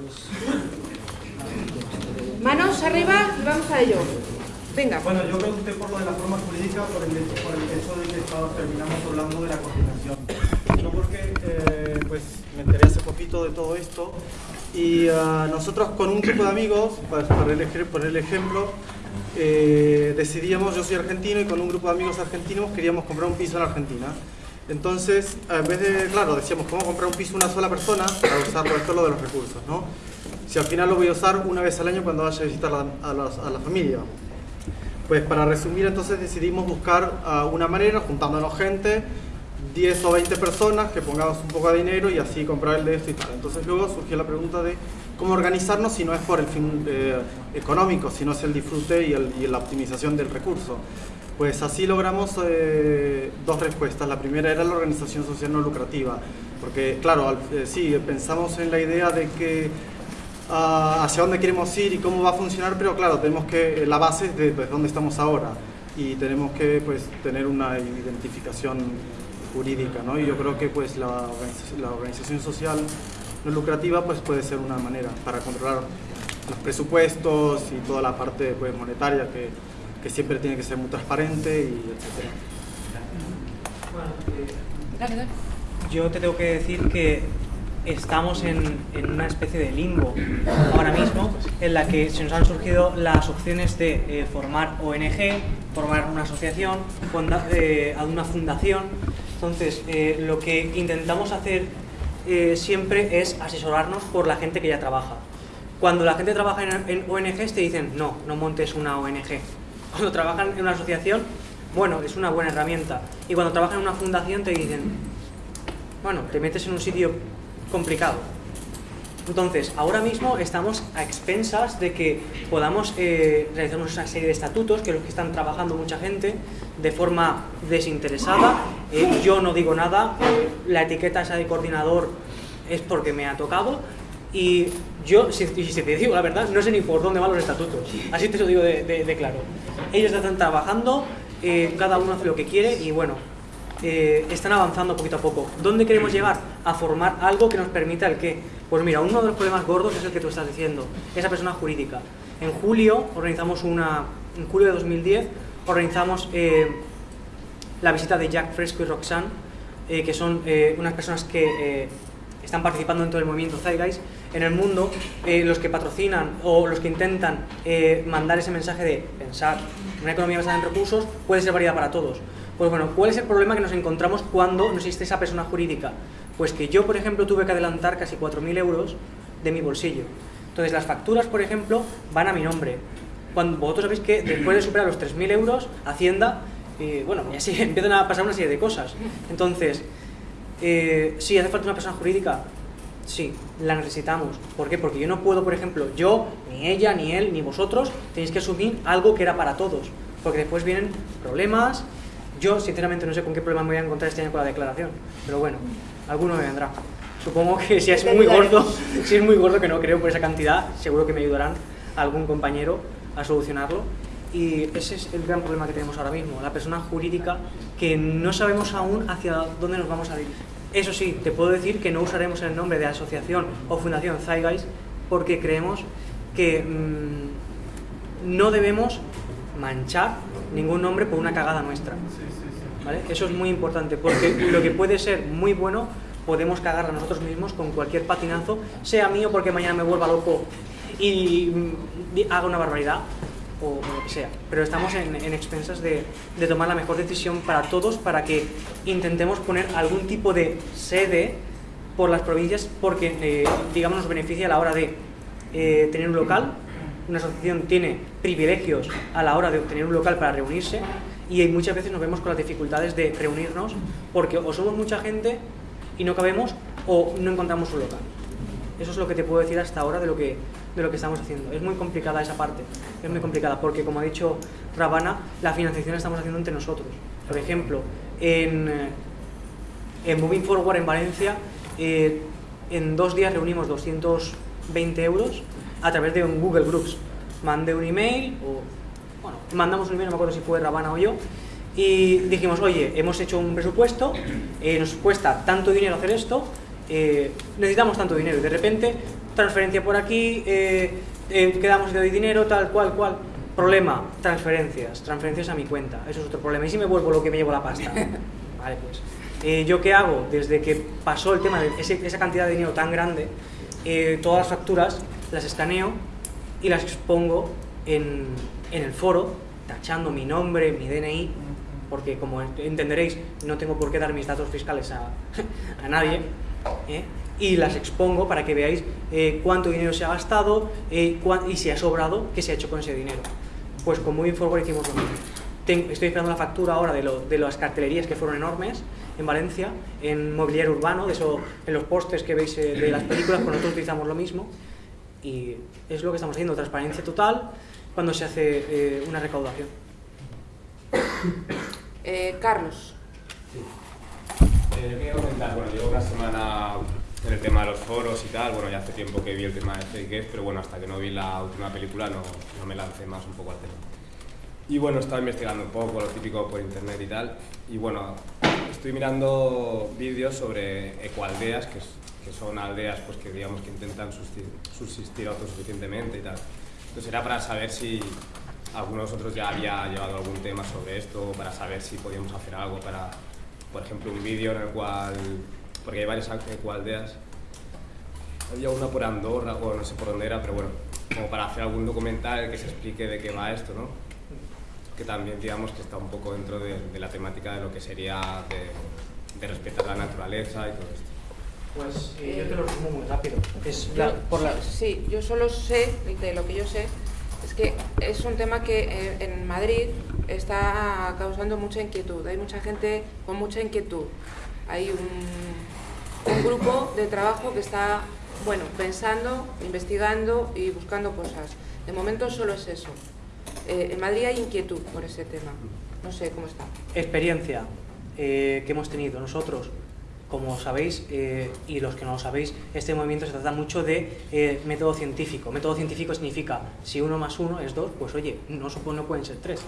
pues... Manos arriba y vamos a ello. Venga. Bueno, yo pregunté por lo de la forma jurídica por el, por el hecho de que terminamos hablando de la coordinación. Yo porque eh, pues, me enteré hace poquito de todo esto y uh, nosotros con un grupo de amigos, pues, por, el, por el ejemplo, eh, decidíamos, yo soy argentino y con un grupo de amigos argentinos queríamos comprar un piso en Argentina. Entonces, en vez de, claro, decíamos, ¿cómo comprar un piso una sola persona para usar esto lo de los recursos? ¿no? Si al final lo voy a usar una vez al año cuando vaya a visitar a a la familia. Pues para resumir, entonces decidimos buscar uh, una manera, juntándonos gente, 10 o 20 personas, que pongamos un poco de dinero y así comprar el de esto y tal. Entonces luego surgió la pregunta de cómo organizarnos si no es por el fin eh, económico, si no es el disfrute y, el, y, la optimización del recurso. Pues así logramos eh, dos respuestas. La primera era la organización social no lucrativa, porque claro, eh, sí, pensamos en la idea de que uh, hacia dónde queremos ir y cómo va a funcionar, pero claro, tenemos que, la base es de pues, dónde estamos ahora y tenemos que pues, tener una identificación jurídica, ¿no? Y yo creo que pues, la, la organización social no lucrativa pues, puede ser una manera para controlar los presupuestos y toda la parte pues, monetaria que, que siempre tiene que ser muy transparente y etcétera. Bueno, yo te tengo que decir que estamos en, en, una especie de limbo ahora mismo en la que se nos han surgido las opciones de eh, formar ONG, formar una asociación, funda, eh, una fundación. Entonces, eh, lo que intentamos hacer eh, siempre es asesorarnos por la gente que ya trabaja. Cuando la gente trabaja en, en ONGs te dicen, no, no montes una ONG. Cuando trabajan en una asociación, bueno, es una buena herramienta. Y cuando trabajan en una fundación te dicen, bueno, te metes en un sitio complicado. Entonces, ahora mismo estamos a expensas de que podamos eh, realizar una serie de estatutos, que es lo que están trabajando mucha gente, de forma desinteresada. Eh, yo no digo nada, la etiqueta esa de coordinador es porque me ha tocado, y yo, si, te digo la verdad, no sé ni por dónde van los estatutos, así te lo digo de, claro. Ellos están trabajando, eh, cada uno hace lo que quiere, y bueno, eh, están avanzando poquito a poco. ¿Dónde queremos llegar? A formar algo que nos permita el qué. Pues mira, uno de los problemas gordos es el que tú estás diciendo, esa persona jurídica. En julio organizamos una, en julio de 2010 organizamos eh, la visita de Jack Fresco y Roxanne, que son unas personas que están participando dentro del movimiento Zeitgeist en el mundo, eh, los que patrocinan o los que intentan mandar ese mensaje de pensar, una economía basada en recursos puede ser válida para todos. Pues bueno, ¿cuál es el problema que nos encontramos cuando no existe esa persona jurídica? Pues que yo, por ejemplo, tuve que adelantar casi 4.000 euros de mi bolsillo. Entonces, las facturas, por ejemplo, van a mi nombre. Cuando vosotros sabéis que después de superar los 3.000 euros, Hacienda, eh, bueno, y así empiezan a pasar una serie de cosas. Entonces, eh, ¿sí hace falta una persona jurídica? Sí, la necesitamos. ¿Por qué? Porque yo no puedo, por ejemplo, yo, ni ella, ni él, ni vosotros, tenéis que asumir algo que era para todos. Porque después vienen problemas, yo, sinceramente, no sé con qué problema me voy a encontrar este año con la declaración, pero bueno, alguno me vendrá. Supongo que si es muy gordo, si es muy gordo, que no creo por esa cantidad, seguro que me ayudarán algún compañero a solucionarlo. Y ese es el gran problema que tenemos ahora mismo, la persona jurídica que no sabemos aún hacia dónde nos vamos a dirigir. Eso sí, te puedo decir que no usaremos el nombre de asociación o fundación Zeitgeist porque creemos que mmm, no debemos manchar ningún nombre por una cagada nuestra. Eso es muy importante, porque lo que puede ser muy bueno, podemos cagar a nosotros mismos con cualquier patinazo, sea mío porque mañana me vuelva loco y haga una barbaridad, o, lo que sea. Pero estamos en, en expensas de, de, tomar la mejor decisión para todos, para que intentemos poner algún tipo de sede por las provincias, porque, eh, digamos, nos beneficia a la hora de eh, tener un local, una asociación tiene privilegios a la hora de obtener un local para reunirse y muchas veces nos vemos con las dificultades de reunirnos porque o somos mucha gente y no cabemos o no encontramos un local. Eso es lo que te puedo decir hasta ahora de lo que, de lo que estamos haciendo. Es muy complicada esa parte, es muy complicada porque como ha dicho Rabana, la financiación la estamos haciendo entre nosotros. Por ejemplo, en, en Moving Forward en Valencia, eh, en dos días reunimos 220 euros a través de un Google Groups. Mandé un email, o bueno, mandamos un email, no me acuerdo si fue Rabana o yo, y dijimos, oye, hemos hecho un presupuesto, eh, nos cuesta tanto dinero hacer esto, eh, necesitamos tanto dinero y de repente transferencia por aquí, eh, eh, quedamos y te doy dinero, tal cual, cual. Problema, transferencias, transferencias a mi cuenta, eso es otro problema. ¿Y si me vuelvo lo que me llevo la pasta? Vale, pues. Eh, ¿Yo qué hago? Desde que pasó el tema de ese- esa cantidad de dinero tan grande, eh, todas las facturas las escaneo y las expongo en, en el foro, tachando mi nombre, mi DNI, porque como entenderéis, no tengo por qué dar mis datos fiscales a, a nadie, ¿eh? y las expongo para que veáis eh, cuánto dinero se ha gastado eh, y si ha sobrado, qué se ha hecho con ese dinero. Pues con Moving Forward hicimos lo mismo. Estoy esperando la factura ahora de, de las cartelerías que fueron enormes en Valencia, en mobiliario urbano, de eso, en los postes que veis de las películas, pues nosotros utilizamos lo mismo y es lo que estamos haciendo, transparencia total cuando se hace una recaudación. Carlos. Eh, yo quería comentar, bueno, llevo una semana en el tema de los foros y tal, bueno, ya hace tiempo que vi el tema de Fake pero bueno, hasta que no vi la última película no, no me lancé más un poco al tema. Y bueno, estaba investigando un poco, lo típico por internet y tal, y bueno, estoy mirando vídeos sobre ecoaldeas, que, que son aldeas pues que digamos que intentan subsistir, subsistir autosuficientemente y tal. Entonces era para saber si alguno de vosotros ya había llevado algún tema sobre esto, para saber si podíamos hacer algo para, por ejemplo, un vídeo en el cual, porque hay varias ecoaldeas, había una por Andorra, o no sé por dónde era, pero bueno, como para hacer algún documental que se explique de qué va esto, ¿no? Que también, digamos, que está un poco dentro de, de la temática de lo que sería de, de respetar la naturaleza y todo esto. Pues yo te lo resumo muy rápido. Es Yo- la- por la- Sí, yo solo sé, de lo que yo sé, es que es un tema que eh, en Madrid está causando mucha inquietud. Hay mucha gente con mucha inquietud. Hay un, grupo de trabajo que está, bueno, pensando, investigando y buscando cosas. De momento solo es eso. Eh, en Madrid hay inquietud por ese tema. No sé cómo está. experiencia eh, que hemos tenido nosotros, como sabéis, eh, y los que no lo sabéis, este movimiento se trata mucho de eh, método científico. Método científico significa, si uno más uno es dos, pues oye, no, no pueden ser tres.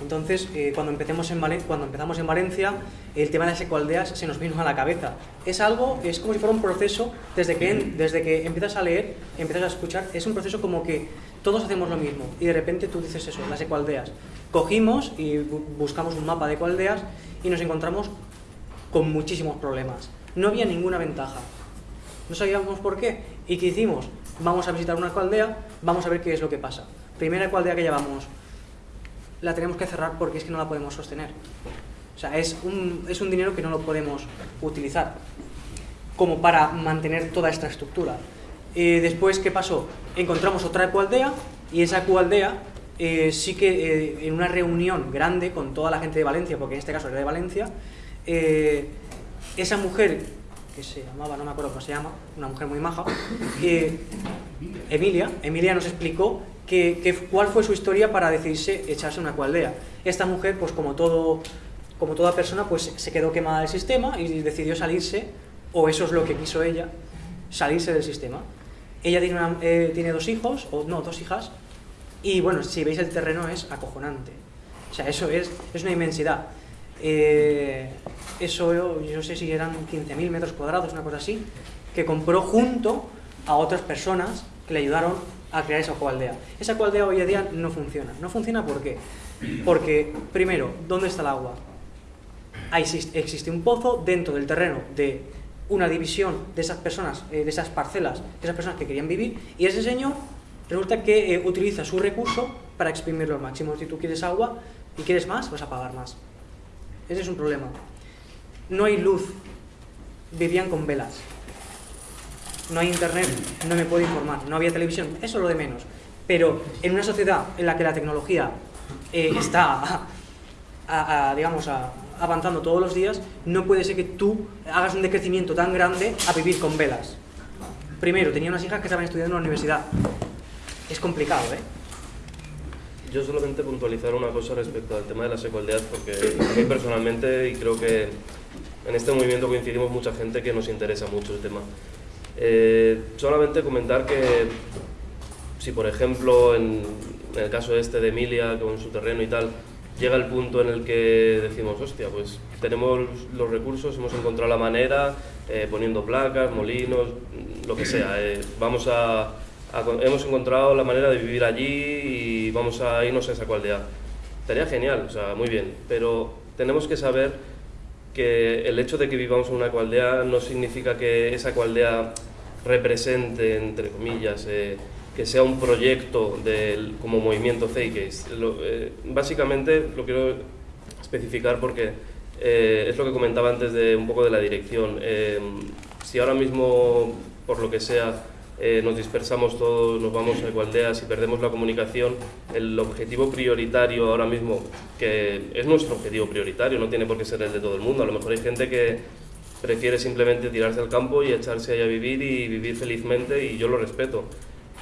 Entonces, eh, cuando, empecemos en cuando empezamos en Valencia, el tema de las ecoaldeas se nos vino a la cabeza. Es algo, es como si fuera un proceso, desde que, en- desde que empiezas a leer, empiezas a escuchar, es un proceso como que todos hacemos lo mismo y de repente tú dices eso, las ecoaldeas. Cogimos y bu- buscamos un mapa de ecoaldeas y nos encontramos con muchísimos problemas. No había ninguna ventaja. No sabíamos por qué. ¿Y qué hicimos? Vamos a visitar una ecoaldea, vamos a ver qué es lo que pasa. Primera ecoaldea que llevamos, la tenemos que cerrar porque es que no la podemos sostener. O sea, es un, es un dinero que no lo podemos utilizar como para mantener toda esta estructura. Eh, después, ¿qué pasó? Encontramos otra ecoaldea y esa ecoaldea eh, sí que eh, en una reunión grande con toda la gente de Valencia, porque en este caso era de Valencia, eh, esa mujer, que se llamaba, no me acuerdo cómo se llama, una mujer muy maja, eh, Emilia, Emilia nos explicó que, que- cuál fue su historia para decidirse echarse una ecoaldea. Esta mujer, pues como todo, como toda persona, pues se quedó quemada del sistema y decidió salirse, o eso es lo que quiso ella, salirse del sistema. Ella tiene, eh, tiene dos hijos, o no, dos hijas, y bueno, si veis el terreno es acojonante. O sea, eso es, es una inmensidad. Eh, eso yo, yo sé si eran 15.000 metros cuadrados, una cosa así, que compró junto a otras personas que le ayudaron a crear esa coaldea. Esa coaldea hoy en día no funciona. ¿No funciona por qué? Porque, primero, ¿dónde está el agua? Ahí existe, existe un pozo dentro del terreno de una división de esas personas, eh, de esas parcelas, de esas personas que querían vivir, y ese señor resulta que eh, utiliza su recurso para exprimirlo al máximo. Si tú quieres agua y quieres más, vas a pagar más. Ese es un problema. No hay luz. Vivían con velas. No hay internet, no me puedo informar. No había televisión, eso es lo de menos. Pero en una sociedad en la que la tecnología eh, está, digamos, avanzando todos los días, no puede ser que tú hagas un decrecimiento tan grande a vivir con velas. Primero, tenía unas hijas que estaban estudiando en la universidad. Es complicado, ¿eh? Yo solamente puntualizar una cosa respecto al tema de las ecoaldeas, porque a mí personalmente, y creo que en este movimiento coincidimos mucha gente que nos interesa mucho el tema. Eh, solamente comentar que si, por ejemplo, en, en el caso este de Emilia, con su terreno y tal, llega el punto en el que decimos, hostia, pues tenemos los recursos, hemos encontrado la manera, eh, poniendo placas, molinos, lo que sea. Eh, vamos a, hemos encontrado la manera de vivir allí y vamos a irnos a esa cualdea. Estaría genial, o sea, muy bien, pero tenemos que saber que el hecho de que vivamos en una cualdea no significa que esa cualdea represente, entre comillas, eh, que sea un proyecto del, como movimiento Zeitgeist. Eh, básicamente lo quiero especificar porque eh, es lo que comentaba antes de un poco de la dirección. si ahora mismo, por lo que sea, nos dispersamos todos, nos vamos a Ecualdeas y perdemos la comunicación, el objetivo prioritario ahora mismo, que es nuestro objetivo prioritario, no tiene por qué ser el de todo el mundo, a lo mejor hay gente que prefiere simplemente tirarse al campo y echarse ahí a vivir y vivir felizmente y yo lo respeto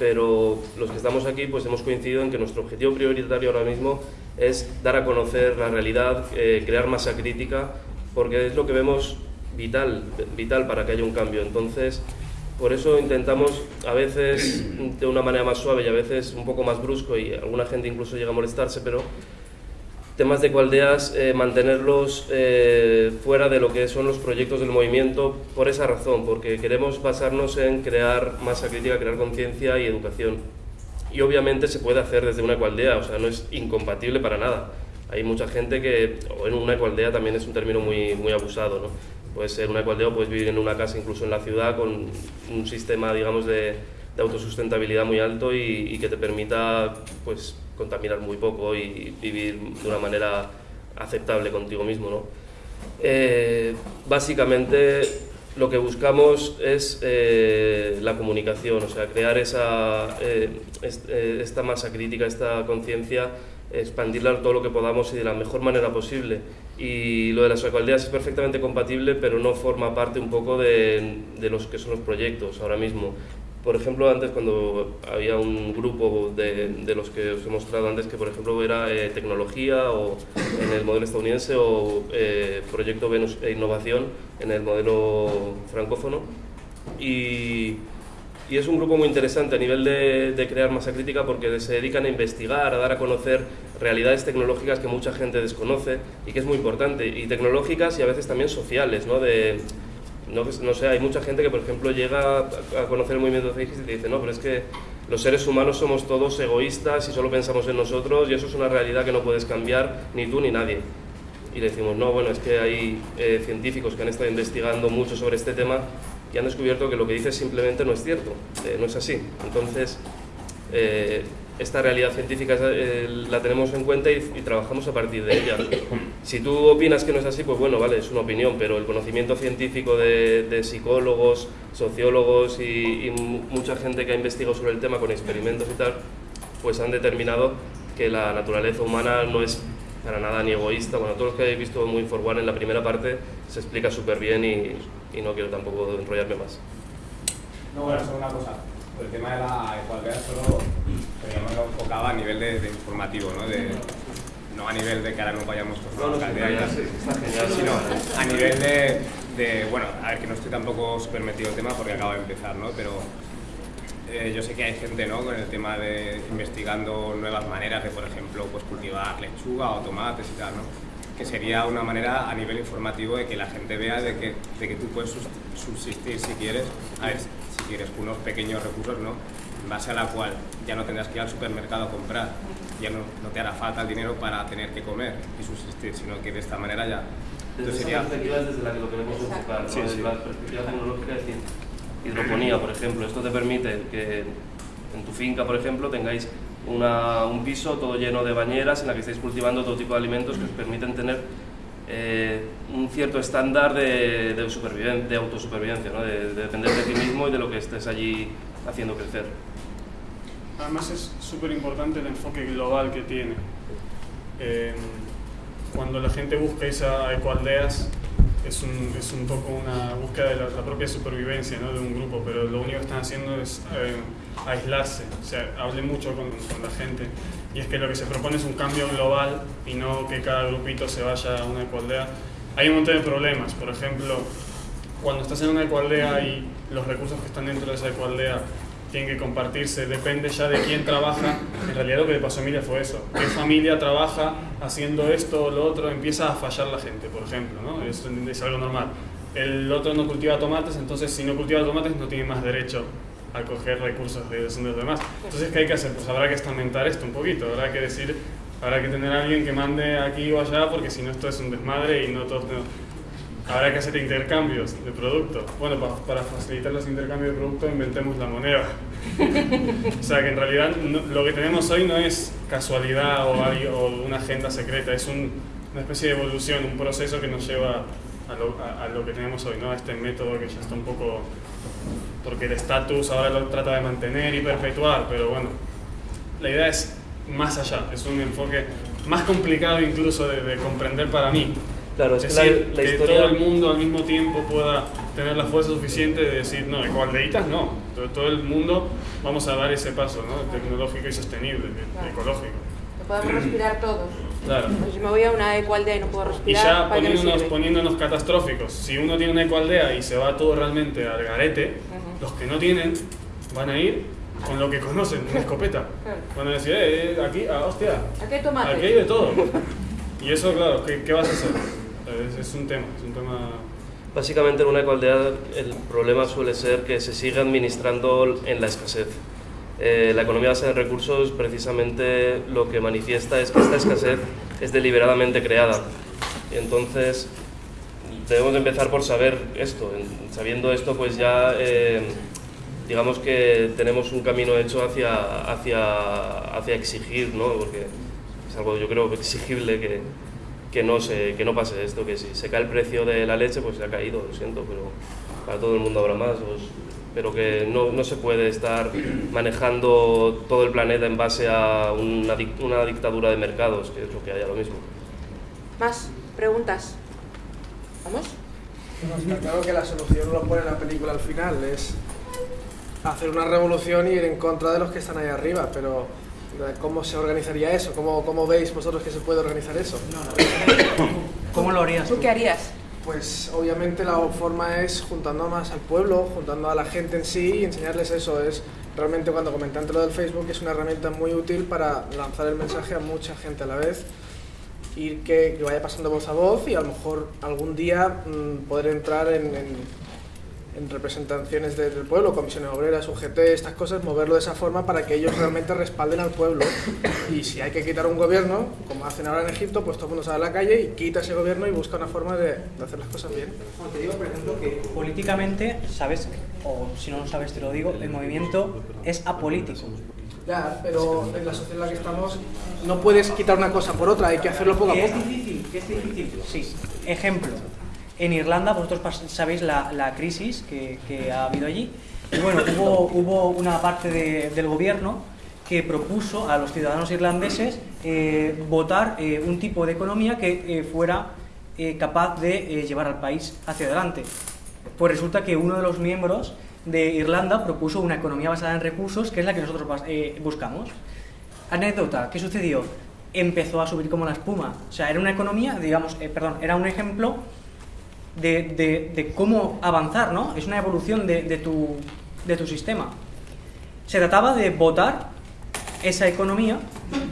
pero los que estamos aquí pues hemos coincidido en que nuestro objetivo prioritario ahora mismo es dar a conocer la realidad, eh, crear masa crítica, porque es lo que vemos vital, vital para que haya un cambio. Entonces, por eso intentamos a veces de una manera más suave y a veces un poco más brusco y alguna gente incluso llega a molestarse, pero temas de cualdeas, eh, mantenerlos eh, fuera de lo que son los proyectos del movimiento por esa razón, porque queremos basarnos en crear masa crítica, crear conciencia y educación. Y obviamente se puede hacer desde una cualdea, o sea, no es incompatible para nada. Hay mucha gente que, o en una cualdea también es un término muy, muy abusado, ¿no? Puede ser una cualdea o puedes vivir en una casa incluso en la ciudad con un sistema, digamos, de, autosustentabilidad muy alto y, y que te permita, pues, contaminar muy poco y vivir de una manera aceptable contigo mismo. ¿no? Eh, básicamente lo que buscamos es eh, la comunicación, o sea, crear esa, eh, esta masa crítica, esta conciencia, expandirla todo lo que podamos y de la mejor manera posible. Y lo de las alcaldías es perfectamente compatible, pero no forma parte un poco de, de los que son los proyectos ahora mismo. Por ejemplo, antes cuando había un grupo de, de, los que os he mostrado antes, que por ejemplo era eh, tecnología o en el modelo estadounidense o eh, proyecto Venus e innovación en el modelo francófono. Y, y, es un grupo muy interesante a nivel de, de, crear masa crítica porque se dedican a investigar, a dar a conocer realidades tecnológicas que mucha gente desconoce y que es muy importante, y tecnológicas y a veces también sociales, ¿no? De, no, no, sé, hay mucha gente que, por ejemplo, llega a conocer el movimiento de y te dice, no, pero es que los seres humanos somos todos egoístas y solo pensamos en nosotros y eso es una realidad que no puedes cambiar ni tú ni nadie. Y le decimos, no, bueno, es que hay eh, científicos que han estado investigando mucho sobre este tema y han descubierto que lo que dices simplemente no es cierto, eh, no es así. Entonces, eh, esta realidad científica eh, la tenemos en cuenta y, trabajamos a partir de ella. Si tú opinas que no es así, pues bueno, vale, es una opinión, pero el conocimiento científico de, psicólogos, sociólogos y, mucha gente que ha investigado sobre el tema con experimentos y tal, pues han determinado que la naturaleza humana no es para nada ni egoísta. Bueno, todos los que habéis visto muy One en la primera parte se explica súper bien y, y no quiero tampoco enrollarme más. No, bueno, solo una cosa el tema de la igualdad solo digamos, lo enfocaba a nivel de, de informativo, ¿no? De, no a nivel de que ahora no vayamos con la alcaldía, sino a nivel de, de, bueno, a ver, que no estoy tampoco súper metido en el tema porque acaba de empezar, ¿no? Pero eh, yo sé que hay gente, ¿no? Con el tema de investigando nuevas maneras de, por ejemplo, pues cultivar lechuga o tomates y tal, ¿no? Que sería una manera a nivel informativo de que la gente vea de que, de que tú puedes subsistir si quieres. A ver, si quieres, unos pequeños recursos, ¿no? En base a la cual ya no tendrás que ir al supermercado a comprar, ya no, no te hará falta el dinero para tener que comer y subsistir, sino que de esta manera ya... Desde Entonces, esa perspectiva es desde la que lo queremos enfocar, ¿no? sí, desde sí. la perspectiva tecnológica, es decir, hidroponía, por ejemplo, esto te permite que en tu finca, por ejemplo, tengáis una, un piso todo lleno de bañeras en la que estáis cultivando todo tipo de alimentos que os permiten tener eh, un cierto estándar de, de, de autosupervivencia, ¿no? de, de, depender de ti mismo y de lo que estés allí haciendo crecer. Además es súper importante el enfoque global que tiene. Eh, cuando la gente busca esa ecoaldeas, es un, es un poco una búsqueda de la, la propia supervivencia ¿no? de un grupo, pero lo único que están haciendo es eh, aislarse. O sea, hablé mucho con, con, la gente y es que lo que se propone es un cambio global y no que cada grupito se vaya a una ecoaldea. Hay un montón de problemas, por ejemplo, cuando estás en una ecoaldea y los recursos que están dentro de esa ecoaldea tienen que compartirse, depende ya de quién trabaja. En realidad lo que le pasó a Emilia fue eso. ¿Qué familia trabaja haciendo esto o lo otro? Empieza a fallar la gente, por ejemplo, ¿no? Eso es algo normal. El otro no cultiva tomates, entonces si no cultiva tomates no tiene más derecho a coger recursos de los demás. Entonces, ¿qué hay que hacer? Pues habrá que estamentar esto un poquito, habrá que decir, habrá que tener a alguien que mande aquí o allá, porque si no esto es un desmadre y no todos tenemos habrá que hacer intercambios de producto. Bueno, para facilitar los intercambios de producto inventemos la moneda. o sea que en realidad lo que tenemos hoy no es casualidad o, o una agenda secreta, es una especie de evolución, un proceso que nos lleva a lo, que tenemos hoy, ¿no? a este método que ya está un poco... porque el estatus ahora lo trata de mantener y perpetuar, pero bueno, la idea es más allá, es un enfoque más complicado incluso de comprender para mí. Claro, es, decir, que, la, todo el mundo al mismo tiempo pueda tener la fuerza suficiente de decir, no, ecualdeitas no, todo, todo el mundo vamos a dar ese paso ¿no? tecnológico y sostenible, ecológico. Que podemos respirar todos. Claro. Pues si me voy a una ecualdea y no puedo respirar. Y ya poniéndonos, poniéndonos catastróficos, si uno tiene una ecualdea y se va todo realmente al garete, los que no tienen van a ir con lo que conocen, una escopeta. Van a decir, eh, eh aquí, ah, hostia, aquí hay tomate. Aquí hay de todo. Y eso, claro, ¿qué, qué vas a hacer? Es, un tema, es un tema... Básicamente en una ecualdad el problema suele ser que se sigue administrando en la escasez. Eh, la economía basada en recursos precisamente lo que manifiesta es que esta escasez es deliberadamente creada. Y entonces debemos empezar por saber esto. Sabiendo esto pues ya eh, digamos que tenemos un camino hecho hacia, hacia, hacia exigir, ¿no? porque es algo yo creo exigible que, que no, se, que no pase esto, que si se cae el precio de la leche, pues se ha caído, lo siento, pero para todo el mundo habrá más. pero que no, no, se puede estar manejando todo el planeta en base a una, una dictadura de mercados, que es lo que hay ahora mismo. ¿Más preguntas? ¿Vamos? está claro que la solución no lo pone en la película al final, es hacer una revolución y ir en contra de los que están ahí arriba, pero ¿Cómo se organizaría eso? ¿Cómo, ¿Cómo, veis vosotros que se puede organizar eso? ¿Cómo lo harías? ¿Tú qué harías? Pues obviamente la forma es juntando más al pueblo, juntando a la gente en sí y enseñarles eso. Es realmente cuando comenté lo del Facebook es una herramienta muy útil para lanzar el mensaje a mucha gente a la vez, ir que, vaya pasando voz a voz y a lo mejor algún día mm, poder entrar en en representaciones del pueblo, comisiones obreras, UGT, estas cosas, moverlo de esa forma para que ellos realmente respalden al pueblo. Y si hay que quitar un gobierno, como hacen ahora en Egipto, pues todo el mundo sale a la calle y quita ese gobierno y busca una forma de, hacer las cosas bien. te digo, por ejemplo, que políticamente, sabes, o si no lo sabes te lo digo, el movimiento es apolítico. Ya, pero en la sociedad en la que estamos no puedes quitar una cosa por otra, hay que hacerlo poco a poco. es difícil, que es difícil. Sí, ejemplo en Irlanda, vosotros sabéis la, crisis que, ha habido allí. Y bueno, hubo, una parte del gobierno que propuso a los ciudadanos irlandeses eh, votar eh, un tipo de economía que eh, fuera capaz de llevar al país hacia adelante. Pues resulta que uno de los miembros de Irlanda propuso una economía basada en recursos, que es la que nosotros buscamos. Anécdota, ¿qué sucedió? Empezó a subir como la espuma. O sea, era una economía, digamos, perdón, era un ejemplo de, cómo avanzar, ¿no? Es una evolución de, tu, de tu sistema. Se trataba de votar esa economía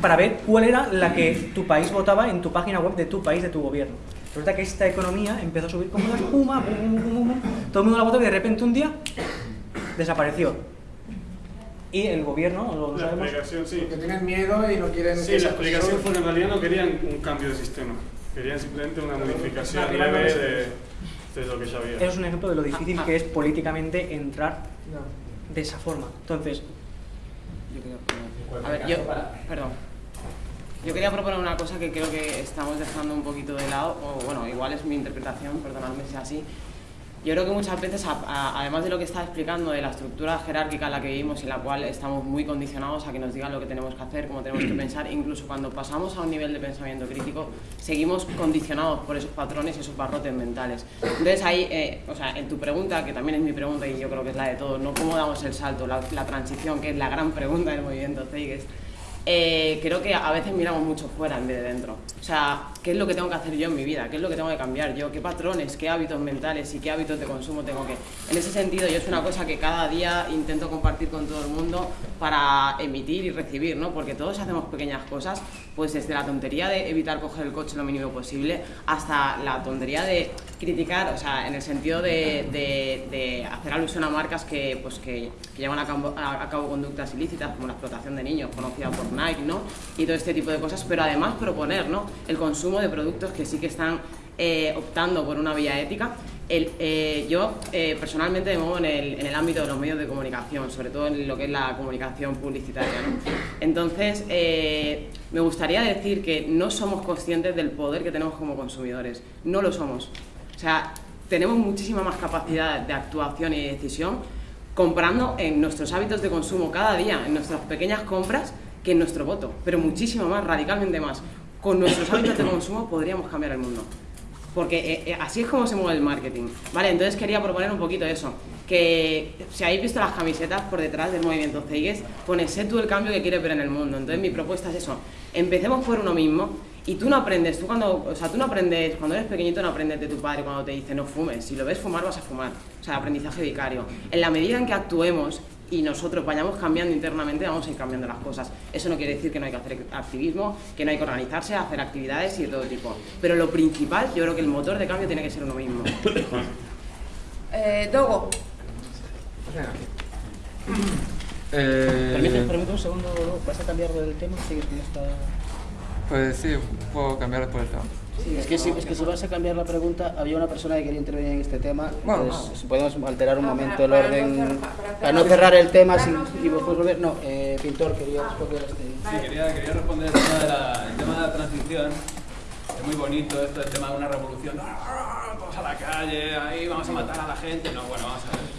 para ver cuál era la que tu país votaba en tu página web de tu país, de tu gobierno. Resulta que esta economía empezó a subir como una espuma, todo el mundo la votó y de repente un día desapareció. Y el gobierno, lo la sabemos. Explicación, sí. Porque tienen miedo y no quieren. Sí, la explicación fue que en realidad no querían un cambio de sistema. Querían simplemente una modificación leve de, lo que. Es un ejemplo de lo difícil que es políticamente entrar de esa forma. Entonces, yo A ver, yo, perdón. Yo quería proponer una cosa que creo que estamos dejando un poquito de lado, o bueno, igual es mi interpretación, perdonadme si es así, yo creo que muchas veces, además de lo que está explicando, de la estructura jerárquica en la que vivimos, en la cual estamos muy condicionados a que nos digan lo que tenemos que hacer, cómo tenemos que pensar, incluso cuando pasamos a un nivel de pensamiento crítico, seguimos condicionados por esos patrones y esos barrotes mentales. Entonces ahí, eh, o sea, en tu pregunta, que también es mi pregunta y yo creo que es la de todos, ¿no? ¿Cómo damos el salto, la, transición, que es la gran pregunta del movimiento CEIGES? Eh, creo que a veces miramos mucho fuera en vez de dentro. O sea, ¿qué es lo que tengo que hacer yo en mi vida? ¿Qué es lo que tengo que cambiar yo? ¿Qué patrones, qué hábitos mentales y qué hábitos de consumo tengo que...? En ese sentido, yo es una cosa que cada día intento compartir con todo el mundo para emitir y recibir, ¿no? Porque todos hacemos pequeñas cosas, pues desde la tontería de evitar coger el coche lo mínimo posible hasta la tontería de criticar, o sea, en el sentido de, de, hacer alusión a marcas que, pues, que, llevan a cabo, a cabo, conductas ilícitas, como la explotación de niños, conocida por Nike, ¿no? Y todo este tipo de cosas, pero además proponer, ¿no? El consumo de productos que sí que están eh, optando por una vía ética. El, eh, yo eh, personalmente me muevo en el, en el, ámbito de los medios de comunicación, sobre todo en lo que es la comunicación publicitaria. ¿no? Entonces, me gustaría decir que no somos conscientes del poder que tenemos como consumidores. No lo somos. O sea, tenemos muchísima más capacidad de actuación y de decisión comprando en nuestros hábitos de consumo cada día, en nuestras pequeñas compras, que nuestro voto, pero muchísimo más, radicalmente más. Con nuestros hábitos de consumo podríamos cambiar el mundo. Porque eh, eh, así es como se mueve el marketing. Vale, entonces quería proponer un poquito eso. Que si habéis visto las camisetas por detrás del movimiento CEIGES, pone sé tú el cambio que quieres ver en el mundo. Entonces mi propuesta es eso. Empecemos por uno mismo y tú no aprendes, tú cuando, o sea, tú no aprendes, cuando eres pequeñito no aprendes de tu padre cuando te dice no fumes. Si lo ves fumar vas a fumar. O sea, aprendizaje vicario. En la medida en que actuemos y nosotros vayamos cambiando internamente, vamos a ir cambiando las cosas. Eso no quiere decir que no hay que hacer activismo, que no hay que organizarse, hacer actividades y de todo tipo. Pero lo principal, yo creo que el motor de cambio tiene que ser uno mismo. eh, Dogo. Eh... Permíteme, un segundo, ¿vas a cambiar del tema? Pues sí, puedo cambiar por el tema es, que si, es que si vas a cambiar la pregunta, había una persona que quería intervenir en este tema, bueno, pues, podemos alterar un momento el orden para no cerrar el tema y después volver. No, eh, Pintor, quería responder este. Sí, quería, quería responder el tema, de la, el tema de la transición. Es muy bonito esto, el tema de una revolución. Vamos a la calle, ahí vamos a matar a la gente. No, bueno, vamos a ver.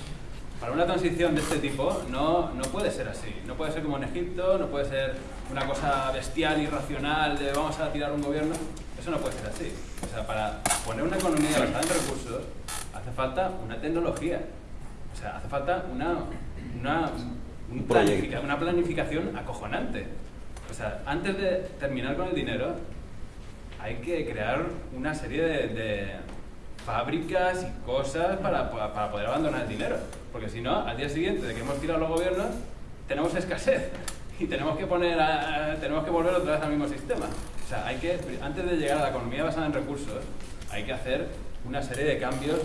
Para una transición de este tipo no, no puede ser así. No puede ser como en Egipto, no puede ser una cosa bestial, irracional, de vamos a tirar un gobierno. Eso no puede ser así. O sea, para poner una economía basada en recursos hace falta una tecnología. O sea, hace falta una, una, una planificación acojonante. O sea, antes de terminar con el dinero, hay que crear una serie de, fábricas y cosas para, para, poder abandonar el dinero. Porque si no, al día siguiente de que hemos tirado los gobiernos, tenemos escasez y tenemos que, poner tenemos que volver otra vez al mismo sistema. O sea, hay que, antes de llegar a la economía basada en recursos, hay que hacer una serie de cambios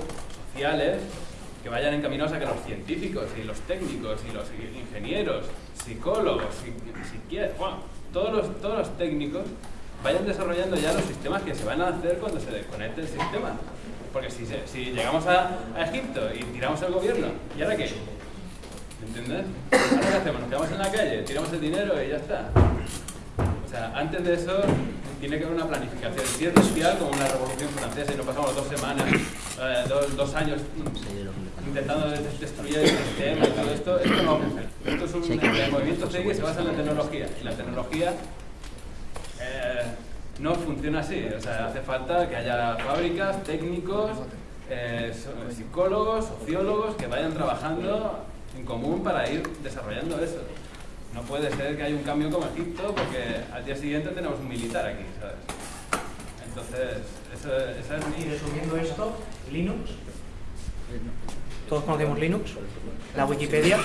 sociales que vayan encaminados a que los científicos y los técnicos y los ingenieros, psicólogos, bueno, todos los, todos los técnicos vayan desarrollando ya los sistemas que se van a hacer cuando se desconecte el sistema. Porque si, si llegamos a, a, Egipto y tiramos el gobierno, ¿y ahora qué? ¿Entiendes? ¿Ahora qué hacemos? Nos quedamos en la calle, tiramos el dinero y ya está antes de eso tiene que haber una planificación. Si es social como una revolución francesa y no pasamos dos semanas, eh, dos, años intentando destruir el sistema y todo esto, esto no va a hacer. Esto es un el movimiento que se basa en la tecnología y la tecnología eh, no funciona así. O sea, hace falta que haya fábricas, técnicos, eh, psicólogos, sociólogos que vayan trabajando en común para ir desarrollando eso. No puede ser que haya un cambio como Egipto porque al día siguiente tenemos un militar aquí, ¿sabes? Entonces, eso, esa es mi... Y resumiendo esto, Linux, todos conocemos Linux, la Wikipedia,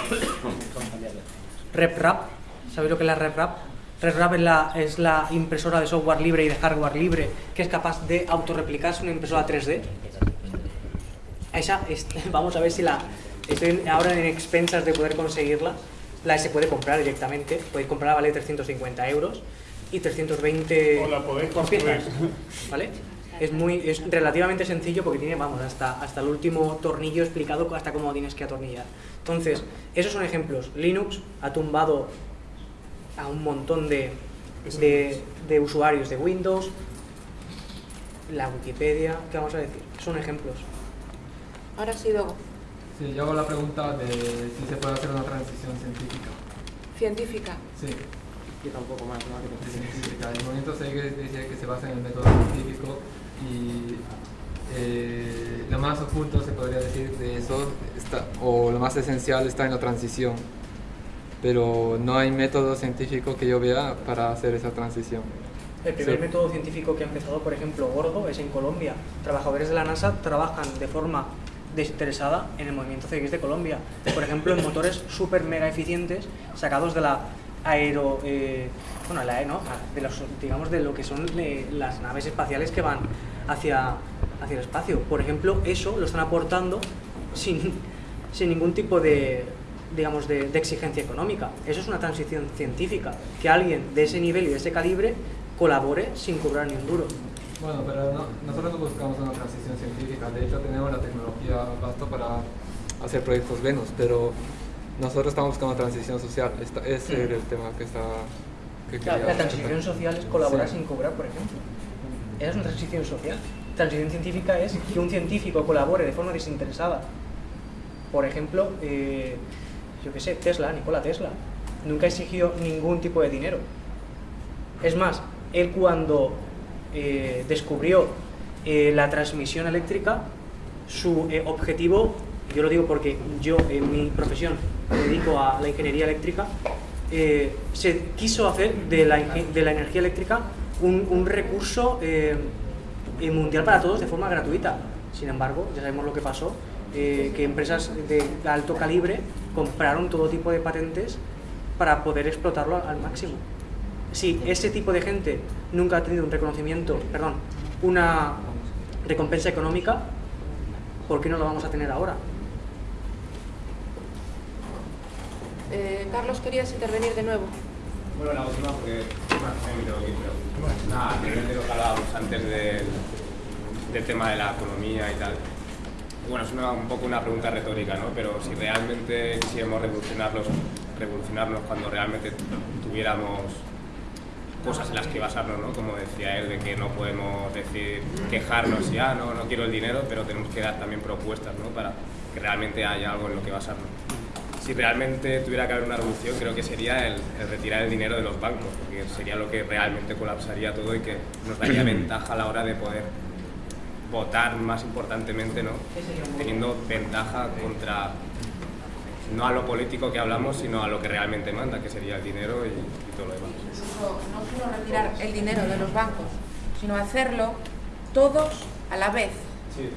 RepRap, ¿sabéis lo que es la RepRap? RepRap es la, es la impresora de software libre y de hardware libre que es capaz de autorreplicarse una impresora 3D. Esa, vamos a ver si la... Estoy ahora en expensas de poder conseguirla la se puede comprar directamente, podéis comprarla, vale 350 euros y 320 por piezas, ¿vale? Es, muy, es relativamente sencillo porque tiene, vamos, hasta, hasta el último tornillo explicado hasta cómo tienes que atornillar. Entonces, esos son ejemplos. Linux ha tumbado a un montón de, de, de usuarios de Windows, la Wikipedia, ¿qué vamos a decir? Son ejemplos. Ahora sí, luego. Sí, yo hago la pregunta de si se puede hacer una transición científica. ¿Científica? Sí. Y tampoco más, ¿no? Científica. El movimiento se dice que se basa en el método científico y eh, lo más oculto, se podría decir, de eso, está, o lo más esencial está en la transición. Pero no hay método científico que yo vea para hacer esa transición. El primer método científico que ha empezado, por ejemplo, gordo, es en Colombia. Trabajadores de la NASA trabajan de forma desinteresada en el movimiento CX de Colombia. Por ejemplo, en motores súper mega eficientes sacados de la aero... Eh, bueno, la, ¿no? de los, digamos de lo que son eh, las naves espaciales que van hacia, hacia el espacio. Por ejemplo, eso lo están aportando sin, sin ningún tipo de, digamos, de, de, exigencia económica. Eso es una transición científica, que alguien de ese nivel y de ese calibre colabore sin cobrar ni un duro. Bueno, pero no, nosotros no buscamos una transición científica, de hecho tenemos la tecnología basta para hacer proyectos Venus, pero nosotros estamos buscando transición social, ese es el tema que está... Que la, transición social es colaborar sin cobrar, por ejemplo. Esa es una transición social. Transición científica es que un científico colabore de forma desinteresada. Por ejemplo, eh, yo qué sé, Tesla, Nikola Tesla, nunca exigió ningún tipo de dinero. Es más, él cuando eh, descubrió eh, la transmisión eléctrica, su eh, objetivo, yo lo digo porque yo en mi profesión me dedico a la ingeniería eléctrica, se quiso hacer de la, de la energía eléctrica un, un recurso mundial para todos de forma gratuita. Sin embargo, ya sabemos lo que pasó, que empresas de alto calibre compraron todo tipo de patentes para poder explotarlo al máximo si ese tipo de gente nunca ha tenido un reconocimiento, perdón, una recompensa económica, ¿por qué no lo vamos a tener ahora? Eh, Carlos, ¿querías intervenir de nuevo? Bueno, la última porque nada, de lo que hablábamos antes del, del, tema de la economía y tal. Bueno, es una, un poco una pregunta retórica, ¿no? Pero si realmente quisiéramos revolucionarlos, revolucionarnos cuando realmente tuviéramos cosas en las que basarnos, ¿no? Como decía él, de que no podemos decir, quejarnos ya, no, no quiero el dinero, pero tenemos que dar también propuestas, ¿no? Para que realmente haya algo en lo que basarnos. Si realmente tuviera que haber una revolución, creo que sería el, retirar el dinero de los bancos, porque sería lo que realmente colapsaría todo y que nos daría ventaja a la hora de poder votar más importantemente, ¿no? Teniendo ventaja contra no a lo político que hablamos, sino a lo que realmente manda, que sería el dinero y, todo lo demás. No solo retirar el dinero de los bancos, sino hacerlo todos a la vez,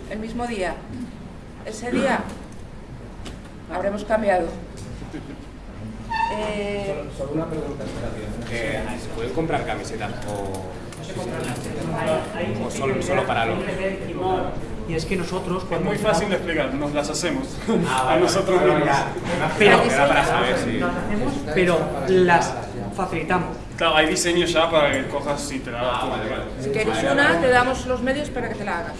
el mismo día. Ese día habremos cambiado. Eh... Solo, una pregunta, ¿Se pueden comprar camisetas o, o solo, solo para los...? Y es que nosotros... Es muy fácil de explicar, nos las hacemos ah, a nosotros mismos. Pero, para saber si... pero las facilitamos. Claro, hay diseños ya para que cojas y te la hagas. Ah, si quieres una, te damos los medios para que te la hagas.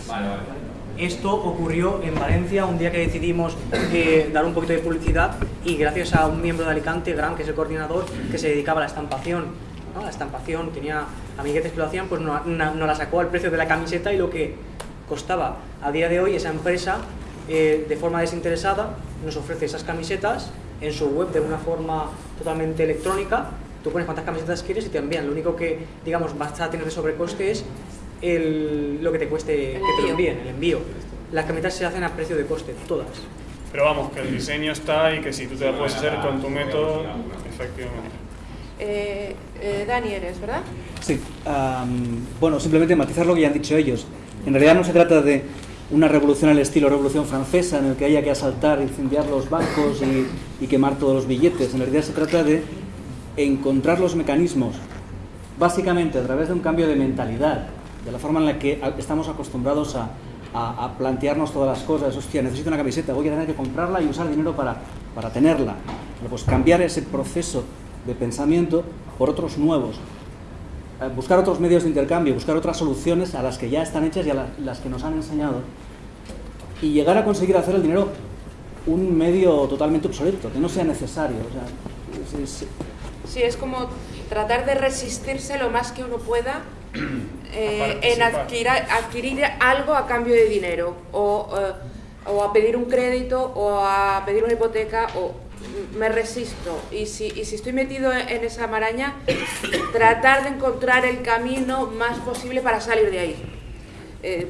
Esto ocurrió en Valencia un día que decidimos eh, dar un poquito de publicidad y gracias a un miembro de Alicante, Gran, que es el coordinador, que se dedicaba a la estampación. La estampación, tenía amiguetes que lo hacían, pues no, no la sacó al precio de la camiseta y lo que costaba. A día de hoy esa empresa, eh, de forma desinteresada, nos ofrece esas camisetas en su web de una forma totalmente electrónica. Tú pones cuántas camisetas quieres y te envían. Lo único que, digamos, vas a tener de sobrecoste es el, lo que te cueste que te lo envíen, el envío. Las camisetas se hacen a precio de coste, todas. Pero vamos, que el diseño está y que si tú te la puedes hacer con tu método, efectivamente. Eh, eh, Dani eres, ¿verdad? Sí. bueno, simplemente matizar lo que ya han dicho ellos. En realidad no se trata de una revolución al estilo revolución francesa en el que haya que asaltar, incendiar los bancos y, quemar todos los billetes. En realidad se trata de encontrar los mecanismos, básicamente a través de un cambio de mentalidad, de la forma en la que estamos acostumbrados a, plantearnos todas las cosas. Hostia, necesito una camiseta, voy a tener que comprarla y usar dinero para, para tenerla. pues cambiar ese proceso de pensamiento por otros nuevos, eh, buscar otros medios de intercambio, buscar otras soluciones a las que ya están hechas y a las que nos han enseñado y llegar a conseguir hacer el dinero un medio totalmente obsoleto, que no sea necesario. Sí, es como tratar de resistirse lo más que uno pueda eh, en adquirir, adquirir, algo a cambio de dinero o, eh, o a pedir un crédito o a pedir una hipoteca o me resisto y si, y si estoy metido en esa maraña, tratar de encontrar el camino más posible para salir de ahí. Eh,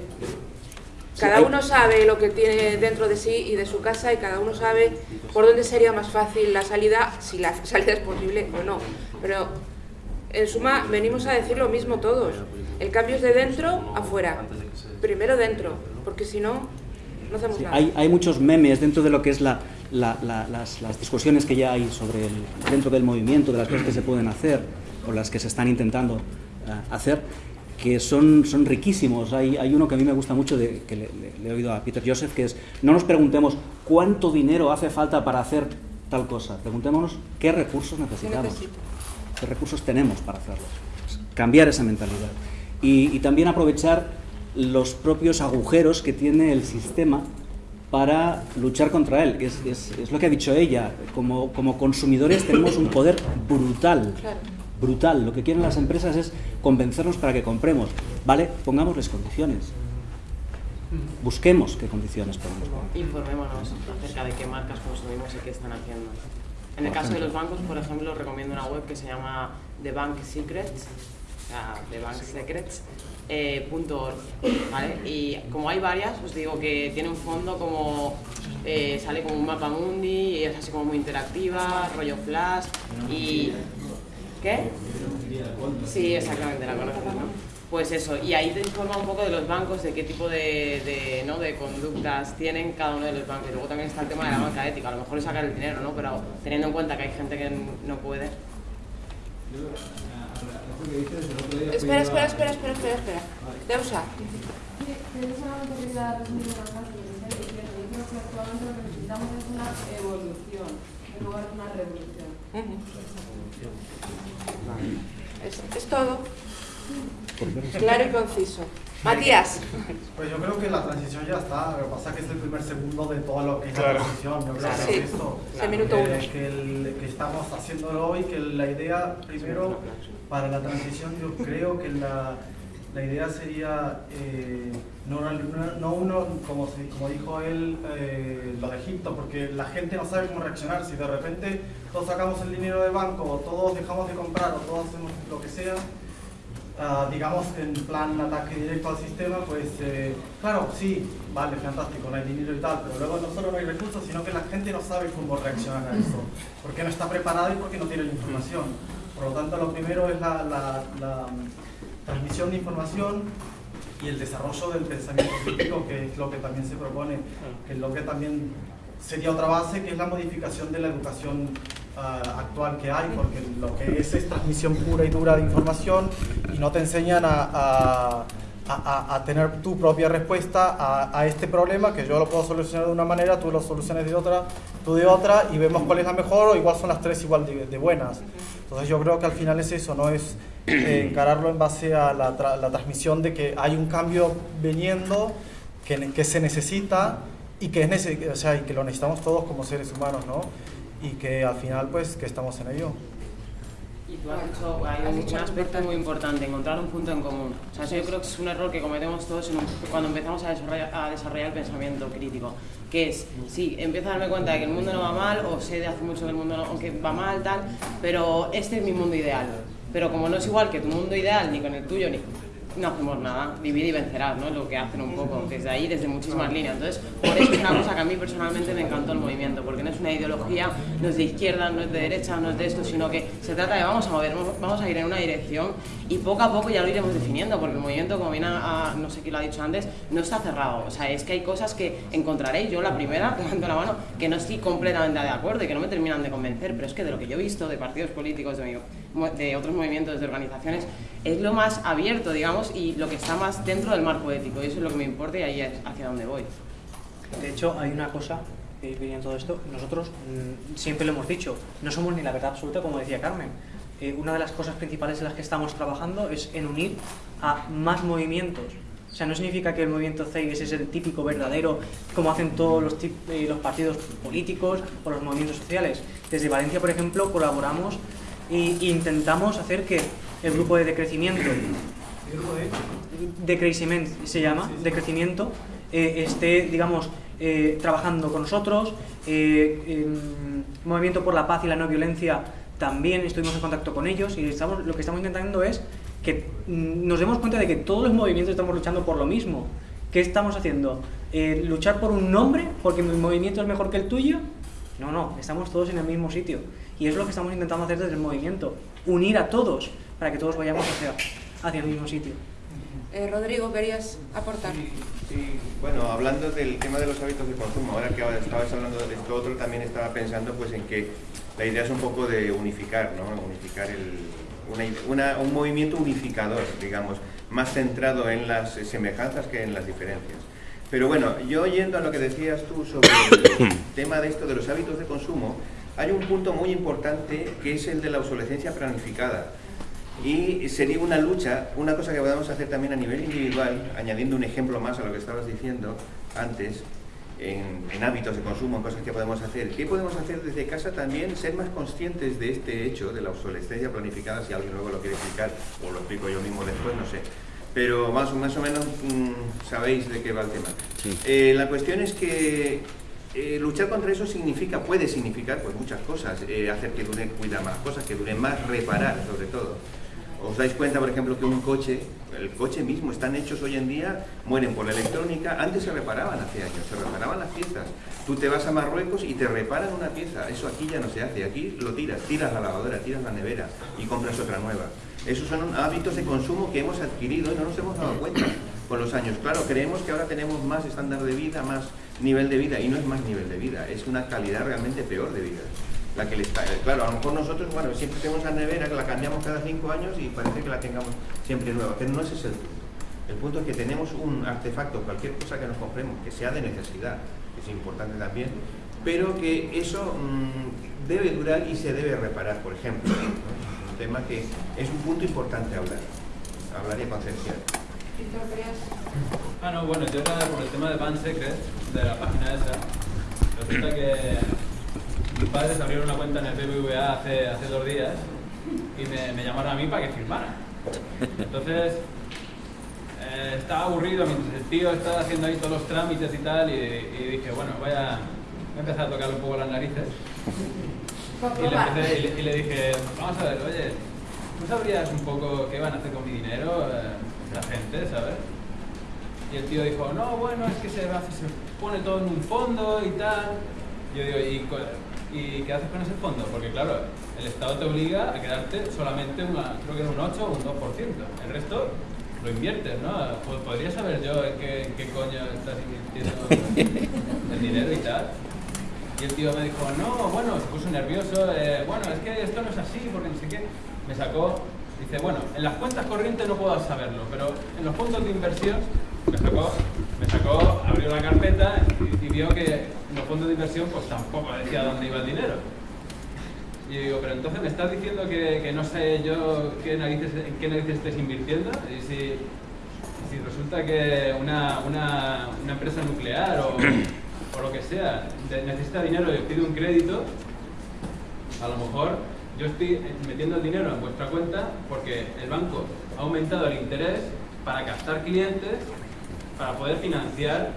cada uno sabe lo que tiene dentro de sí y de su casa y cada uno sabe por dónde sería más fácil la salida, si la salida es posible o no. Pero en suma venimos a decir lo mismo todos. El cambio es de dentro afuera. Primero dentro, porque si no, no hacemos nada. Hay, hay, muchos memes dentro de lo que es la, la, las, las, discusiones que ya hay sobre el, dentro del movimiento, de las cosas que se pueden hacer o las que se están intentando uh, hacer que son, son riquísimos. Hay, hay, uno que a mí me gusta mucho, de, que le, le, le, he oído a Peter Joseph, que es, no nos preguntemos cuánto dinero hace falta para hacer tal cosa, preguntémonos qué recursos necesitamos, qué recursos tenemos para hacerlos. Cambiar esa mentalidad. Y, y también aprovechar los propios agujeros que tiene el sistema para luchar contra él. Es, es, es lo que ha dicho ella. Como, como consumidores tenemos un poder brutal. Claro brutal. Lo que quieren las empresas es convencernos para que compremos. ¿Vale? Pongámosles condiciones. Busquemos qué condiciones ponemos. Informémonos acerca de qué marcas consumimos y qué están haciendo. En el caso de los bancos, por ejemplo, recomiendo una web que se llama The Bank Secrets, o sea, The Bank Secrets, eh, .org, ¿vale? Y como hay varias, os digo que tiene un fondo como eh, sale como un mapa mundi y es así como muy interactiva, rollo flash y ¿Qué? Sí, exactamente, la conoces, ¿no? Pues eso, y ahí te informa un poco de los bancos, de qué tipo de, ¿no? de conductas tienen cada uno de los bancos. Luego también está el tema de la banca ética, a lo mejor es sacar el dinero, ¿no? Pero teniendo en cuenta que hay gente que no puede. esto que dices. Espera, espera, espera, espera, espera, espera. Deusa. Actualmente lo que necesitamos es una evolución, en lugar de una revolución. Es, es todo. Claro y conciso. Matías. Pues yo creo que la transición ya está. Lo que pasa es que es el primer segundo de todo lo que es claro. la transición. Yo creo Claro. que Sí. es esto. Es el minuto uno. Que, que, el- que estamos haciéndolo hoy, que la idea, primero, para la transición, yo creo que la, la idea sería eh, no, no, no uno, como, como dijo él, eh, lo de Egipto, porque la gente no sabe cómo reaccionar. Si de repente todos sacamos el dinero del banco, o todos dejamos de comprar, o todos hacemos lo que sea, ah, digamos en plan ataque directo al sistema, pues eh, claro, sí, vale, fantástico, no hay dinero y tal, pero luego no solo no hay recursos, sino que la gente no sabe cómo reaccionar a eso, porque no está preparada y porque no tiene la información. Por lo tanto, lo primero es la, la- la transmisión de información y el desarrollo del pensamiento crítico, que es lo que también se propone, que es lo que también sería otra base, que es la modificación de la educación ah, actual que hay, porque lo que es es transmisión pura y dura de información y no te enseñan a, a- tener tu propia respuesta a, este problema, que yo lo puedo solucionar de una manera, tú lo soluciones de otra, tú de otra, y vemos cuál es la mejor, o igual son las tres igual de, buenas. Entonces yo creo que al final es eso, no es eh, encararlo en base a la, tra- la transmisión de que hay un cambio viniendo, que, que se necesita y que, es o sea, y que lo necesitamos todos como seres humanos, ¿no? Y que al final pues que estamos en ello. Y tú has dicho, hay un, un aspecto muy importante, encontrar un punto en común. O sea, eso yo creo que es un error que cometemos todos en un- cuando empezamos a desarrollar, a desarrollar el pensamiento crítico, que es, sí, empiezo a darme cuenta de que el mundo no va mal, o sé de hace mucho que el mundo no, aunque va mal, tal, pero este es mi mundo ideal. Pero como no es igual que tu mundo ideal, ni con el tuyo, ni no hacemos nada, vivir y vencerás, ¿no? Lo que hacen un poco, desde ahí, desde muchísimas líneas. Entonces, por eso es una cosa que a mí personalmente me encantó el movimiento, porque no es una ideología, no es de izquierda, no es de derecha, no es de esto, sino que se trata de vamos a mover, vamos a ir en una dirección y poco a poco ya lo iremos definiendo, porque el movimiento, como bien a, a- no sé quién lo ha dicho antes, no está cerrado. O sea, es que hay cosas que encontraréis, yo la primera, levantando la mano, que no estoy completamente de acuerdo y que no me terminan de convencer, pero es que de lo que yo he visto de partidos políticos, de, mi- de otros movimientos, de organizaciones, es lo más abierto, digamos, y lo que está más dentro del marco ético, y eso es lo que me importa y ahí es hacia donde voy. De hecho, hay una cosa que viene en todo esto. Nosotros mm, siempre lo hemos dicho, no somos ni la verdad absoluta, como decía Carmen. Eh, una de las cosas principales en las que estamos trabajando es en unir a más movimientos. O sea, no significa que el movimiento CEIS es el típico verdadero, como hacen todos los, eh, los partidos políticos o los movimientos sociales. Desde Valencia, por ejemplo, colaboramos e intentamos hacer que el grupo de decrecimiento de crecimiento se llama, de crecimiento, eh, esté, digamos, eh, trabajando con nosotros. eh, em, Movimiento por la Paz y la No Violencia también estuvimos en contacto con ellos y estamos, lo que estamos intentando es que mm, nos demos cuenta de que todos los movimientos estamos luchando por lo mismo ¿Qué estamos haciendo? ¿Luchar por un nombre porque mi movimiento es mejor que el tuyo? No, no, estamos todos en el mismo sitio. Y es lo que estamos intentando hacer desde el movimiento. Unir a todos para que todos vayamos hacia, hacia el mismo sitio. Eh, Rodrigo, ¿querías aportar? Sí, bueno, hablando del tema de los hábitos de consumo, ahora que estabas hablando de esto otro, también estaba pensando pues en que la idea es un poco de unificar, ¿no? Unificar el, un movimiento unificador, digamos, más centrado en las semejanzas que en las diferencias. Pero bueno, yo oyendo a lo que decías tú sobre el tema de esto de los hábitos de consumo, hay un punto muy importante que es el de la obsolescencia planificada. Y sería una lucha, una cosa que podemos hacer también a nivel individual, añadiendo un ejemplo más a lo que estabas diciendo antes, en, hábitos de consumo, en cosas que podemos hacer. ¿Qué podemos hacer desde casa también? Ser más conscientes de este hecho, de la obsolescencia planificada, si alguien luego lo quiere explicar, o lo explico yo mismo después, no sé pero más, más o menos mm, sabéis de qué va el tema. Eh, la cuestión es que eh, luchar contra eso significa, puede significar pues muchas cosas, eh, hacer que dure, cuidar más cosas, que dure más, reparar sobre todo. Os dais cuenta, por ejemplo, que un coche, el coche mismo, están hechos hoy en día, mueren por la electrónica, antes se reparaban hace años, se reparaban las piezas. Tú te vas a Marruecos y te reparan una pieza, eso aquí ya no se hace, aquí lo tiras, tiras la lavadora, tiras la nevera y compras otra nueva. Esos son hábitos de consumo que hemos adquirido y no nos hemos dado cuenta con los años. Claro, creemos que ahora tenemos más estándar de vida, más nivel de vida, y no es más nivel de vida, es una calidad realmente peor de vida. La que está, claro, a lo mejor nosotros, bueno, siempre tenemos la nevera que la cambiamos cada cinco años y parece que la tengamos siempre nueva, pero no ese es el punto. El punto es que tenemos un artefacto, cualquier cosa que nos compremos, que sea de necesidad, que es importante también, pero que eso mm, debe durar y se debe reparar, por ejemplo tema que es un punto importante hablar, hablar y concienciar. Ah, no, bueno, yo era por el tema de Pan Secret, de la página esa. Resulta que mis padres abrieron una cuenta en el BBVA hace, hace dos días y me, me llamaron a mí para que firmara. Entonces, eh, estaba aburrido mientras el tío estaba haciendo ahí todos los trámites y tal y, y dije, bueno, voy a, voy a empezar a tocarle un poco las narices y le, dije, vamos a ver, oye, ¿tú sabrías un poco qué van a hacer con mi dinero eh, la gente, sabes? Y el tío dijo, no, bueno, es que se, se pone todo en un fondo y tal. Yo digo, ¿y, ¿y qué haces con ese fondo? Porque claro, el Estado te obliga a quedarte solamente una, creo que un 8 o un 2%. El resto lo inviertes, ¿no? Pues podría saber yo en qué, en qué coño estás invirtiendo el dinero y tal. Y el tío me dijo, no, bueno, se puso nervioso, eh, bueno, es que esto no es así, porque no sé qué. Me sacó, dice, bueno, en las cuentas corrientes no puedo saberlo, pero en los fondos de inversión, me sacó, me sacó abrió la carpeta y, vio que los fondos de inversión pues tampoco decía dónde iba el dinero. Y digo, pero entonces me estás diciendo que, que no sé yo qué narices, en qué narices estés invirtiendo. Y si, si resulta que una, una, una empresa nuclear o o lo que sea, necesita dinero y pide un crédito, a lo mejor yo estoy metiendo el dinero en vuestra cuenta porque el banco ha aumentado el interés para captar clientes para poder financiar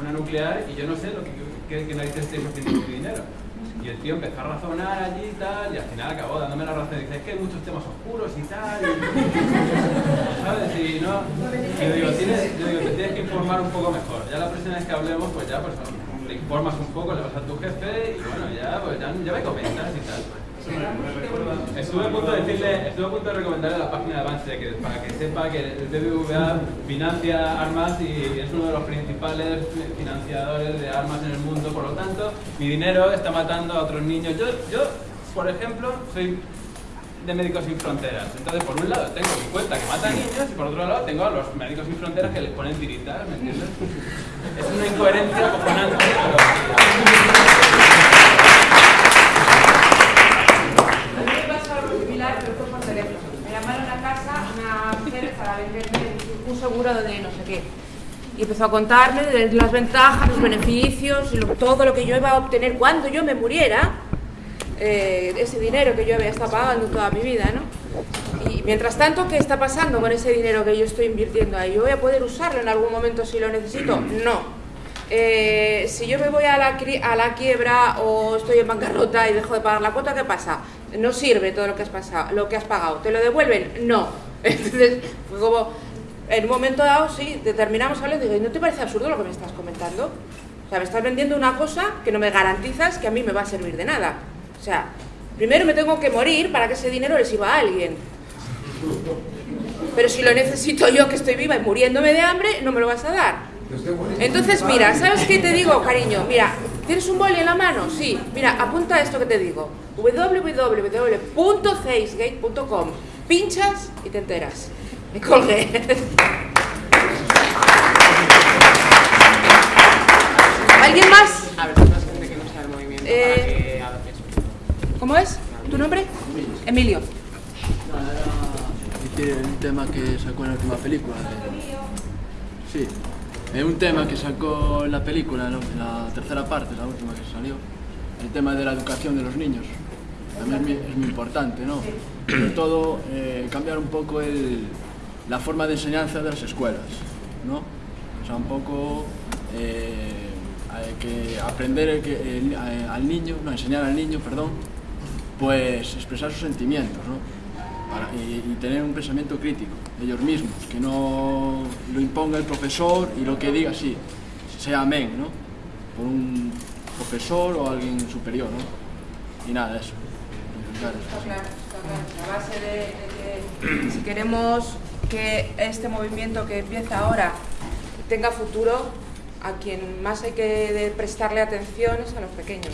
una nuclear y yo no sé lo que, que, que narices haciendo con mi dinero. Y el tío empezó a razonar allí y tal, y al final acabó dándome la razón. Dice, es que hay muchos temas oscuros y tal. ¿Sabes? Y no. Y yo digo, tienes, te tienes que informar un poco mejor. Ya la próxima vez que hablemos, pues ya, pues te informas un poco, le vas a tu jefe y bueno, ya, pues ya, ya me comentas y tal. Estuve a punto de decirle, estuve a punto de recomendarle la página de Avance que, para que sepa que el BBVA financia armas y es uno de los principales financiadores de armas en el mundo, por lo tanto, mi dinero está matando a otros niños. Yo, yo por ejemplo, soy de Médicos Sin Fronteras. Entonces, por un lado tengo mi cuenta que mata niños y por otro lado tengo a los Médicos Sin Fronteras que les ponen tiritas, ¿me entiendes? Es una incoherencia acojonante, pero... me pasó algo similar, pero fue por teléfono. Me llamaron a casa una mujer para venderme seguro de no sé qué. Y empezó a contarme de las ventajas, los beneficios, todo lo que yo iba a obtener cuando yo me muriera eh, ese dinero que yo había estado pagando toda mi vida, ¿no? Y mientras tanto, ¿qué está pasando con ese dinero que yo estoy invirtiendo ahí? ¿Yo voy a poder usarlo en algún momento si lo necesito? No. Eh, si yo me voy a la, a la quiebra o estoy en bancarrota y dejo de pagar la cuota, ¿qué pasa? No sirve todo lo que has, pasado, lo que has pagado. ¿Te lo devuelven? No. Entonces, fue como en un momento dado, sí, determinamos algo y digo, ¿no te parece absurdo lo que me estás comentando? O sea, me estás vendiendo una cosa que no me garantizas que a mí me va a servir de nada. O sea, primero me tengo que morir para que ese dinero le sirva a alguien. Pero si lo necesito yo que estoy viva y muriéndome de hambre, no me lo vas a dar. Entonces, mira, ¿sabes qué te digo, cariño? Mira, ¿tienes un boli en la mano? Sí. Mira, apunta esto que te digo. www.facegate.com Pinchas y te enteras. Me colgué. ¿Alguien más? A ver, más gente que no sea el movimiento para Eh, que haga eso. ¿Cómo es? ¿Tu nombre? Emilio. decir un tema que sacó en la última película. de- Sí, es un tema que sacó en la película, ¿no? En la tercera parte, la última que salió. El tema de la educación de los niños. También es muy, es muy importante, ¿no? Sobre todo eh, cambiar un poco el- la forma de enseñanza de las escuelas, ¿no? O sea, un poco eh, que aprender que el- a- al niño, no, enseñar al niño, perdón, pues expresar sus sentimientos, ¿no? Y, tener un pensamiento crítico, ellos mismos, que no lo imponga el profesor y lo que diga sí, sea amén, ¿no? Por un profesor o alguien superior, ¿no? Y nada, eso. Está claro, está claro. A base de que si queremos que este movimiento que empieza ahora tenga futuro, a quien más hay que prestarle atención es a los pequeños.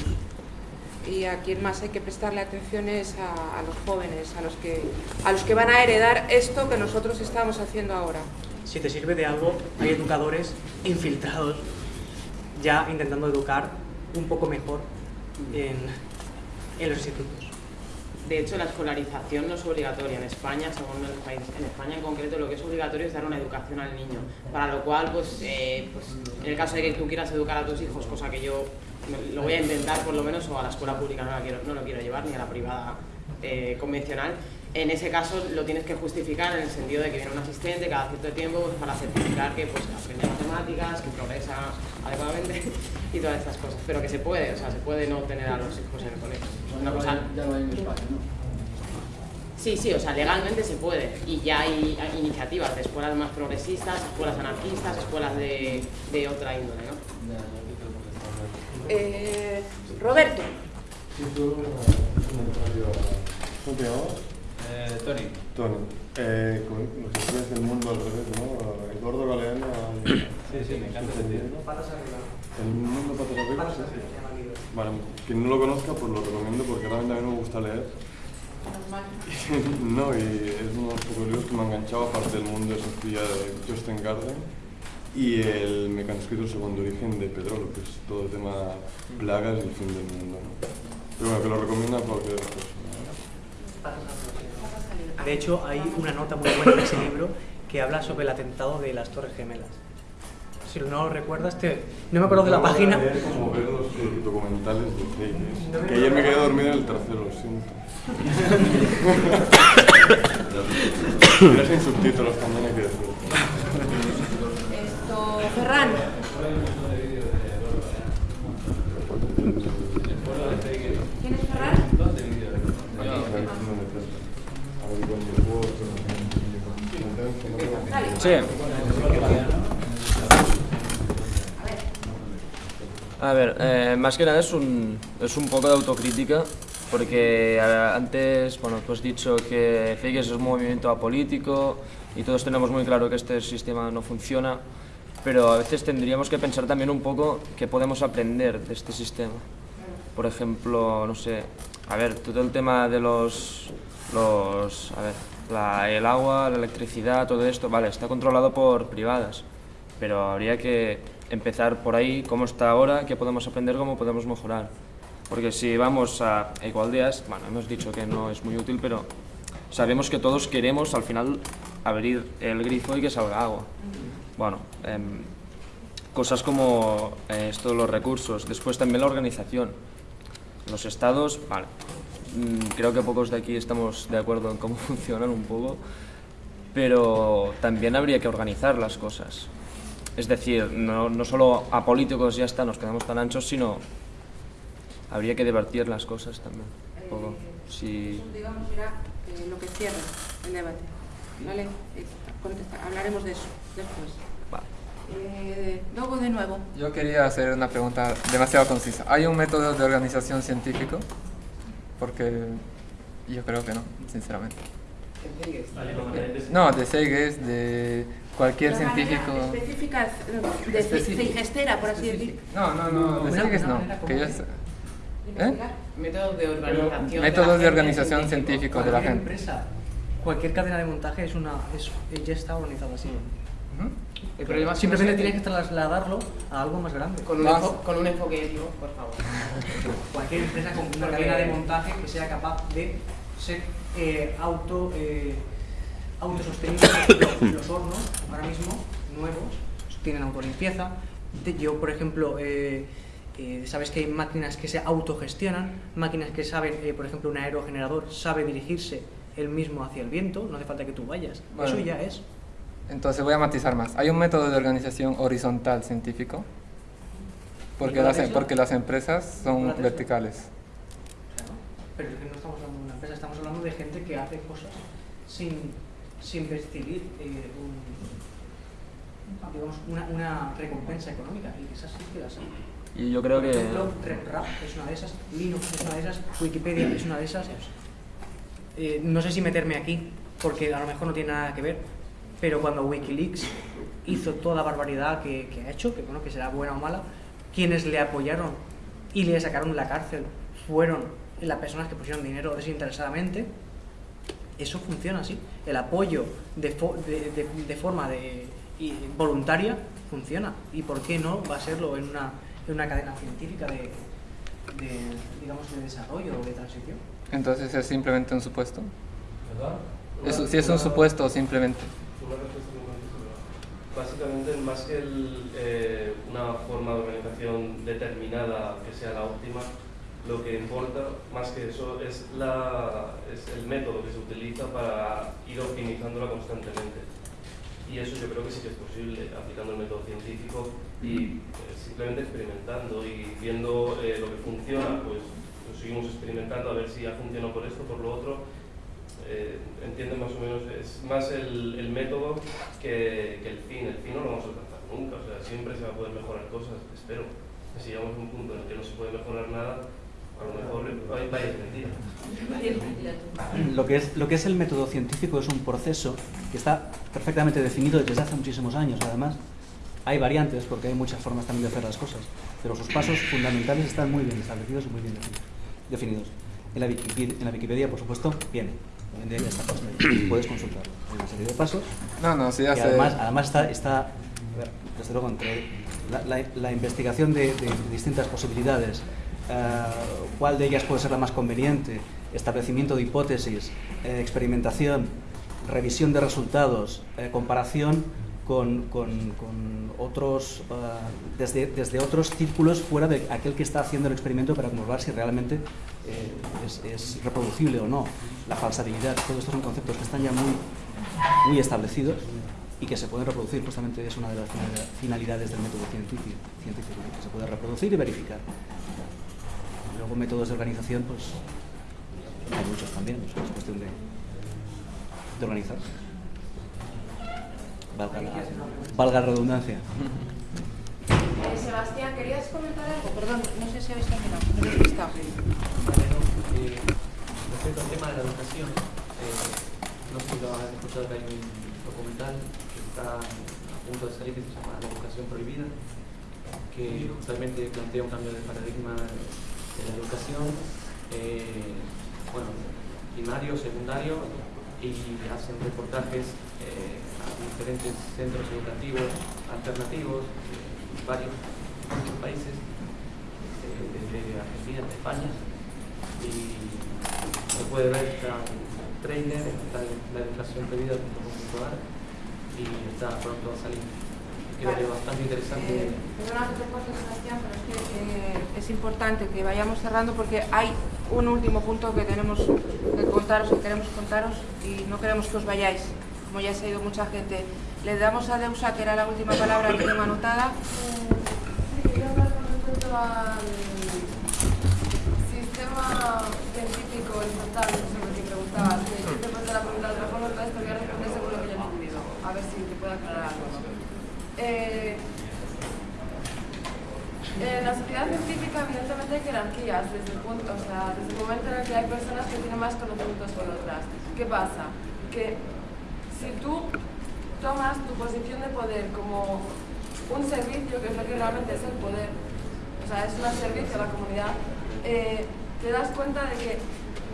Y a quien más hay que prestarle atención es a, los jóvenes, a los, que, a los que van a heredar esto que nosotros estamos haciendo ahora. Si te sirve de algo, hay educadores infiltrados ya intentando educar un poco mejor en los institutos. De hecho, la escolarización no es obligatoria en España, según. En España, en concreto, lo que es obligatorio es dar una educación al niño. Para lo cual, pues, eh, pues en el caso de que tú quieras educar a tus hijos, cosa que yo lo voy a intentar por lo menos, o a la escuela pública no, la quiero, no lo quiero llevar, ni a la privada eh, convencional, en ese caso lo tienes que justificar en el sentido de que viene un asistente cada cierto tiempo pues, para certificar que pues, aprende matemáticas, que progresa adecuadamente y todas estas cosas. Pero que se puede, o sea, se puede no tener a los hijos en el colegio. Es una cosa Ya lo hay en España, ¿no? Sí, sí, o sea, legalmente se puede. Y ya hay, iniciativas de escuelas más progresistas, escuelas anarquistas, escuelas de, de otra índole, ¿no? Eh, Roberto, ¿Cómo te llamabas? Eh, Tony. Tony. Eh, con los estudios del mundo al revés, ¿no? Eduardo Galeano. al- Sí, sí, me encanta tío. El mundo patas arriba, sí, sí. Vale, quien no lo conozca, pues lo recomiendo porque realmente a mí me gusta leer. no, y es uno de los pocos libros que me ha enganchado, aparte del mundo de Sofía de Justin Garden y el mecanoscrito segundo origen de Pedrolo, que es todo el tema plagas y el fin del mundo. ¿no? Pero bueno, que lo recomiendo a cualquier persona. De hecho, hay una nota muy buena en ese libro que habla sobre el atentado de las Torres Gemelas. Si no lo recuerdas, te... no me acuerdo de la página. como ver los eh, documentales de. Que ayer me quedé dormido en el tercero, lo siento. Era sin subtítulos también hay que decir. esto, Ferran. ¿Quién es Ferran? A ver, eh, más que nada es un, es un poco de autocrítica, porque antes, bueno, tú has dicho que Figues es un movimiento apolítico y todos tenemos muy claro que este sistema no funciona, pero a veces tendríamos que pensar también un poco qué podemos aprender de este sistema. Por ejemplo, no sé, a ver, todo el tema de los, los a ver, la- el agua, la electricidad, todo esto, vale, está controlado por privadas, pero habría que empezar por ahí, cómo está ahora, qué podemos aprender, cómo podemos mejorar. Porque si vamos a Ecualdeas, bueno, hemos dicho que no es muy útil, pero sabemos que todos queremos al final abrir el grifo y que salga agua. Bueno, em, cosas como eh, esto de los recursos, después también la organización. Los estados, vale, creo que pocos de aquí estamos de acuerdo en cómo funcionan un poco, pero también habría que organizar las cosas. Es decir, no, no solo a políticos ya está, nos quedamos tan anchos, sino habría que debatir las cosas también. Un poco. Si, Digamos, era eh, lo que cierra el debate. ¿vale? Eh, hablaremos de eso después. Eh, luego de nuevo. Yo quería hacer una pregunta demasiado concisa. ¿Hay un método de organización científico? Porque yo creo que no, sinceramente. No, de Seyges, de cualquier científico. Específica, de Feigestera, por así decir. No, no, no, de Seyges no. Que yo ¿Eh? Métodos de organización. Métodos de organización científicos de la gente. Empresa, cualquier cadena de montaje es una, es, ya está organizada así. El problema Simplemente tienes que trasladarlo a algo más grande. Con un, con un enfoque ético, por favor. Cualquier empresa con una cadena de montaje que sea capaz de ser eh, auto, eh, autosostenible. los, hornos, ahora mismo, nuevos, tienen autolimpieza. Yo, por ejemplo, eh, eh, sabes que hay máquinas que se autogestionan, máquinas que saben, eh, por ejemplo, un aerogenerador sabe dirigirse él mismo hacia el viento, no hace falta que tú vayas. Eso ya es. Entonces voy a matizar más. Hay un método de organización horizontal científico, porque, las, em, porque las empresas son verticales. Pero es que no estamos hablando de una empresa, estamos hablando de gente que hace cosas sin, sin percibir eh, digamos, una, una, recompensa económica, y esas sí que las hay. Y yo creo Por que... ejemplo, RepRap es una de esas, Linux es una de esas, Wikipedia es una de esas. Eh, no sé si meterme aquí, porque a lo mejor no tiene nada que ver, pero cuando Wikileaks hizo toda la barbaridad que, que ha hecho, que bueno, que será buena o mala, quienes le apoyaron y le sacaron de la cárcel fueron las personas que pusieron dinero desinteresadamente, eso funciona así. El apoyo de, de, de, forma de, voluntaria funciona. ¿Y por qué no va a serlo en una, en una cadena científica de, digamos, de desarrollo o de transición? Entonces es simplemente un supuesto. ¿Verdad? si es un supuesto simplemente. Básicamente, más que eh, una forma de organización determinada que sea la óptima, lo que importa más que eso es, la, es el método que se utiliza para ir optimizándola constantemente. Y eso yo creo que sí que es posible aplicando el método científico y eh, simplemente experimentando y viendo eh, lo que funciona, pues, pues, seguimos experimentando a ver si ha funcionado por esto, por lo otro. Eh, entienden más o menos, es más el, el método que, que, el fin. El fin no lo vamos a alcanzar nunca, o sea, siempre se va a poder mejorar cosas, espero. Si llegamos a un punto en el que no se puede mejorar nada, lo que, es, lo que es el método científico es un proceso que está perfectamente definido desde hace muchísimos años. Además, hay variantes porque hay muchas formas también de hacer las cosas, pero sus pasos fundamentales están muy bien establecidos y muy bien definidos. En la Wikipedia, en la Wikipedia por supuesto, viene. puedes consultarlo. Hay una serie de pasos. No, no, sí, hace... además, además está, está desde luego, entre la, la, investigación de, de distintas posibilidades, eh, cuál de ellas puede ser la más conveniente, establecimiento de hipótesis, eh, experimentación, revisión de resultados, eh, comparación con, con, con otros, desde, desde, otros círculos fuera de aquel que está haciendo el experimento para comprobar si realmente es, es, reproducible o no, la falsabilidad, todos estos son conceptos que están ya muy, muy establecidos y que se pueden reproducir, justamente es una de las finalidades del método científico, científico que se puede reproducir y verificar. Luego métodos de organización, pues hay muchos también, es cuestión de, de organizar. Valga la, valga la redundancia. Eh, Sebastián, ¿querías comentar algo? Perdón, no sé si habéis terminado. No respecto al tema de la educación, eh, no sé si lo has escuchado que hay un documental que está a punto de salir que se llama La educación prohibida, que justamente plantea un cambio de paradigma de la educación, eh, bueno, primario, secundario, y hacen reportajes eh, a diferentes centros educativos alternativos de varios, países, eh, desde Argentina, de España, y se puede ver, está en trailer, está la educación pedida.com.ar y está pronto a salir quedaría bastante interesante. Eh, perdona que te corte, Sebastián, pero es que eh, es importante que vayamos cerrando porque hay un último punto que tenemos que contaros, que queremos contaros y no queremos que os vayáis, como ya se ha ido mucha gente. Le damos a Deusa, que era la última palabra que tengo anotada. Sí, quería hablar con respecto al tema científico importante preguntabas, te la pregunta de otra forma, entonces te voy a responder según lo que yo he entendido. A ver si te puedo aclarar algo. Eh, en la sociedad científica evidentemente hay jerarquías, desde el, punto, o sea, desde el momento en el que hay personas que tienen más conocimientos que otras. ¿Qué pasa? Que si tú tomas tu posición de poder como un servicio, que es lo que realmente es el poder, o sea, es un servicio a la comunidad, eh, te das cuenta de que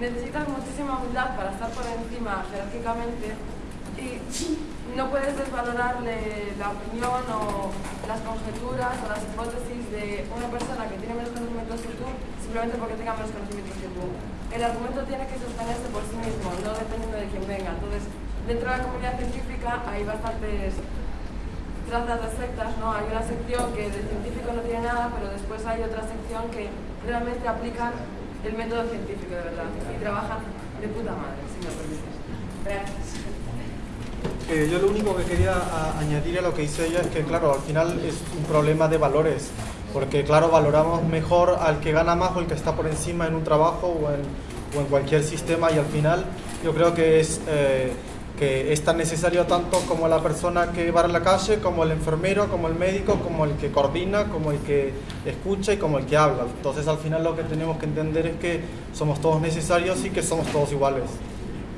necesitas muchísima humildad para estar por encima jerárquicamente y no puedes desvalorarle la opinión o las conjeturas o las hipótesis de una persona que tiene menos conocimientos que tú simplemente porque tenga menos conocimientos que tú. El argumento tiene que sostenerse por sí mismo, no dependiendo de quién venga. Entonces, dentro de la comunidad científica hay bastantes trazas de sectas, ¿no? Hay una sección que de científico no tiene nada, pero después hay otra sección que realmente aplican el método científico de verdad y trabajan de puta madre, si me permites. Gracias. Eh, yo lo único que quería añadir a lo que dice ella es que, claro, al final es un problema de valores, porque, claro, valoramos mejor al que gana más o el que está por encima en un trabajo o en, o en cualquier sistema y al final yo creo que es, eh, que es tan necesario tanto como la persona que va a la calle, como el enfermero, como el médico, como el que coordina, como el que escucha y como el que habla. Entonces al final lo que tenemos que entender es que somos todos necesarios y que somos todos iguales.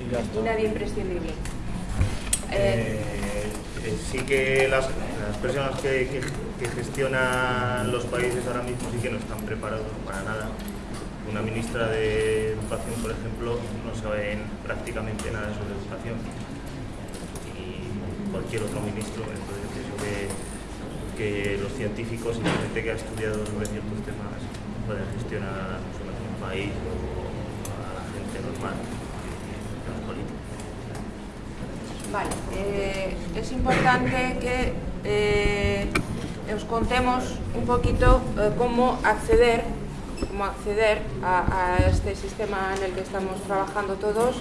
Y, y nadie imprescindible. Eh, eh, sí que las, personas que, gestionan los países ahora mismo sí que no están preparados para nada. Una ministra de Educación, por ejemplo, no sabe prácticamente nada sobre educación. Cualquier otro ministro, entonces pienso que, que los científicos y la gente que ha estudiado sobre ciertos temas pueden gestionar un país o a la gente normal. Vale, eh, es importante que eh, os contemos un poquito eh, cómo acceder, cómo acceder a, este sistema en el que estamos trabajando todos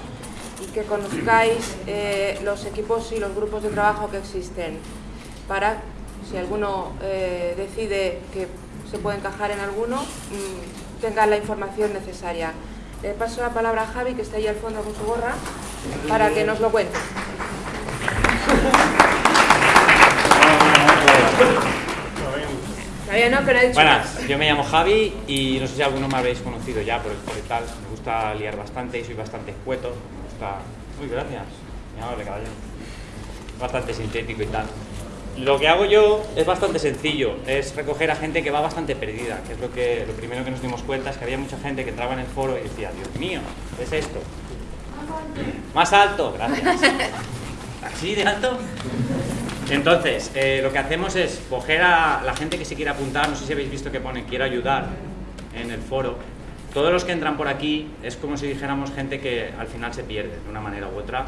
y que conozcáis los equipos y los grupos de trabajo que existen para, si alguno decide que se puede encajar en alguno, mm, tenga la información necesaria. Le paso la palabra a Javi, que está ahí al fondo con su gorra, para que nos lo cuente. Buenas, yo me llamo Javi y no sé si alguno me habéis conocido ya por el, tal. Me gusta liar bastante y soy bastante escueto. Gusta. Uy, gracias. Bastante sintético y tal. Lo que hago yo es bastante sencillo, es recoger a gente que va bastante perdida, que es lo que lo primero que nos dimos cuenta es que había mucha gente que entraba en el foro y decía, Dios mío, ¿qué es esto? Más alto, gracias. ¿Así de alto? Entonces, eh, lo que hacemos es coger a la gente que se quiere apuntar, no sé si habéis visto que pone quiero ayudar en el foro. Todos los que entran por aquí es como si dijéramos gente que al final se pierde de una manera u otra,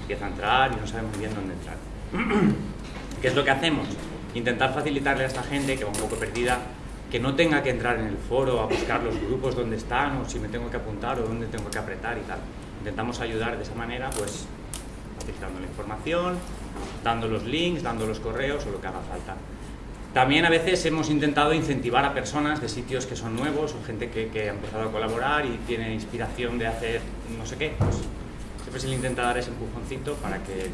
empieza a entrar y no sabe muy bien dónde entrar. ¿Qué es lo que hacemos? Intentar facilitarle a esta gente que va un poco perdida que no tenga que entrar en el foro a buscar los grupos donde están o si me tengo que apuntar o dónde tengo que apretar y tal. Intentamos ayudar de esa manera, pues facilitando la información, dando los links, dando los correos o lo que haga falta. También a veces hemos intentado incentivar a personas de sitios que son nuevos o gente que, que ha empezado a colaborar y tiene inspiración de hacer no sé qué. Pues siempre se le intenta dar ese empujoncito para que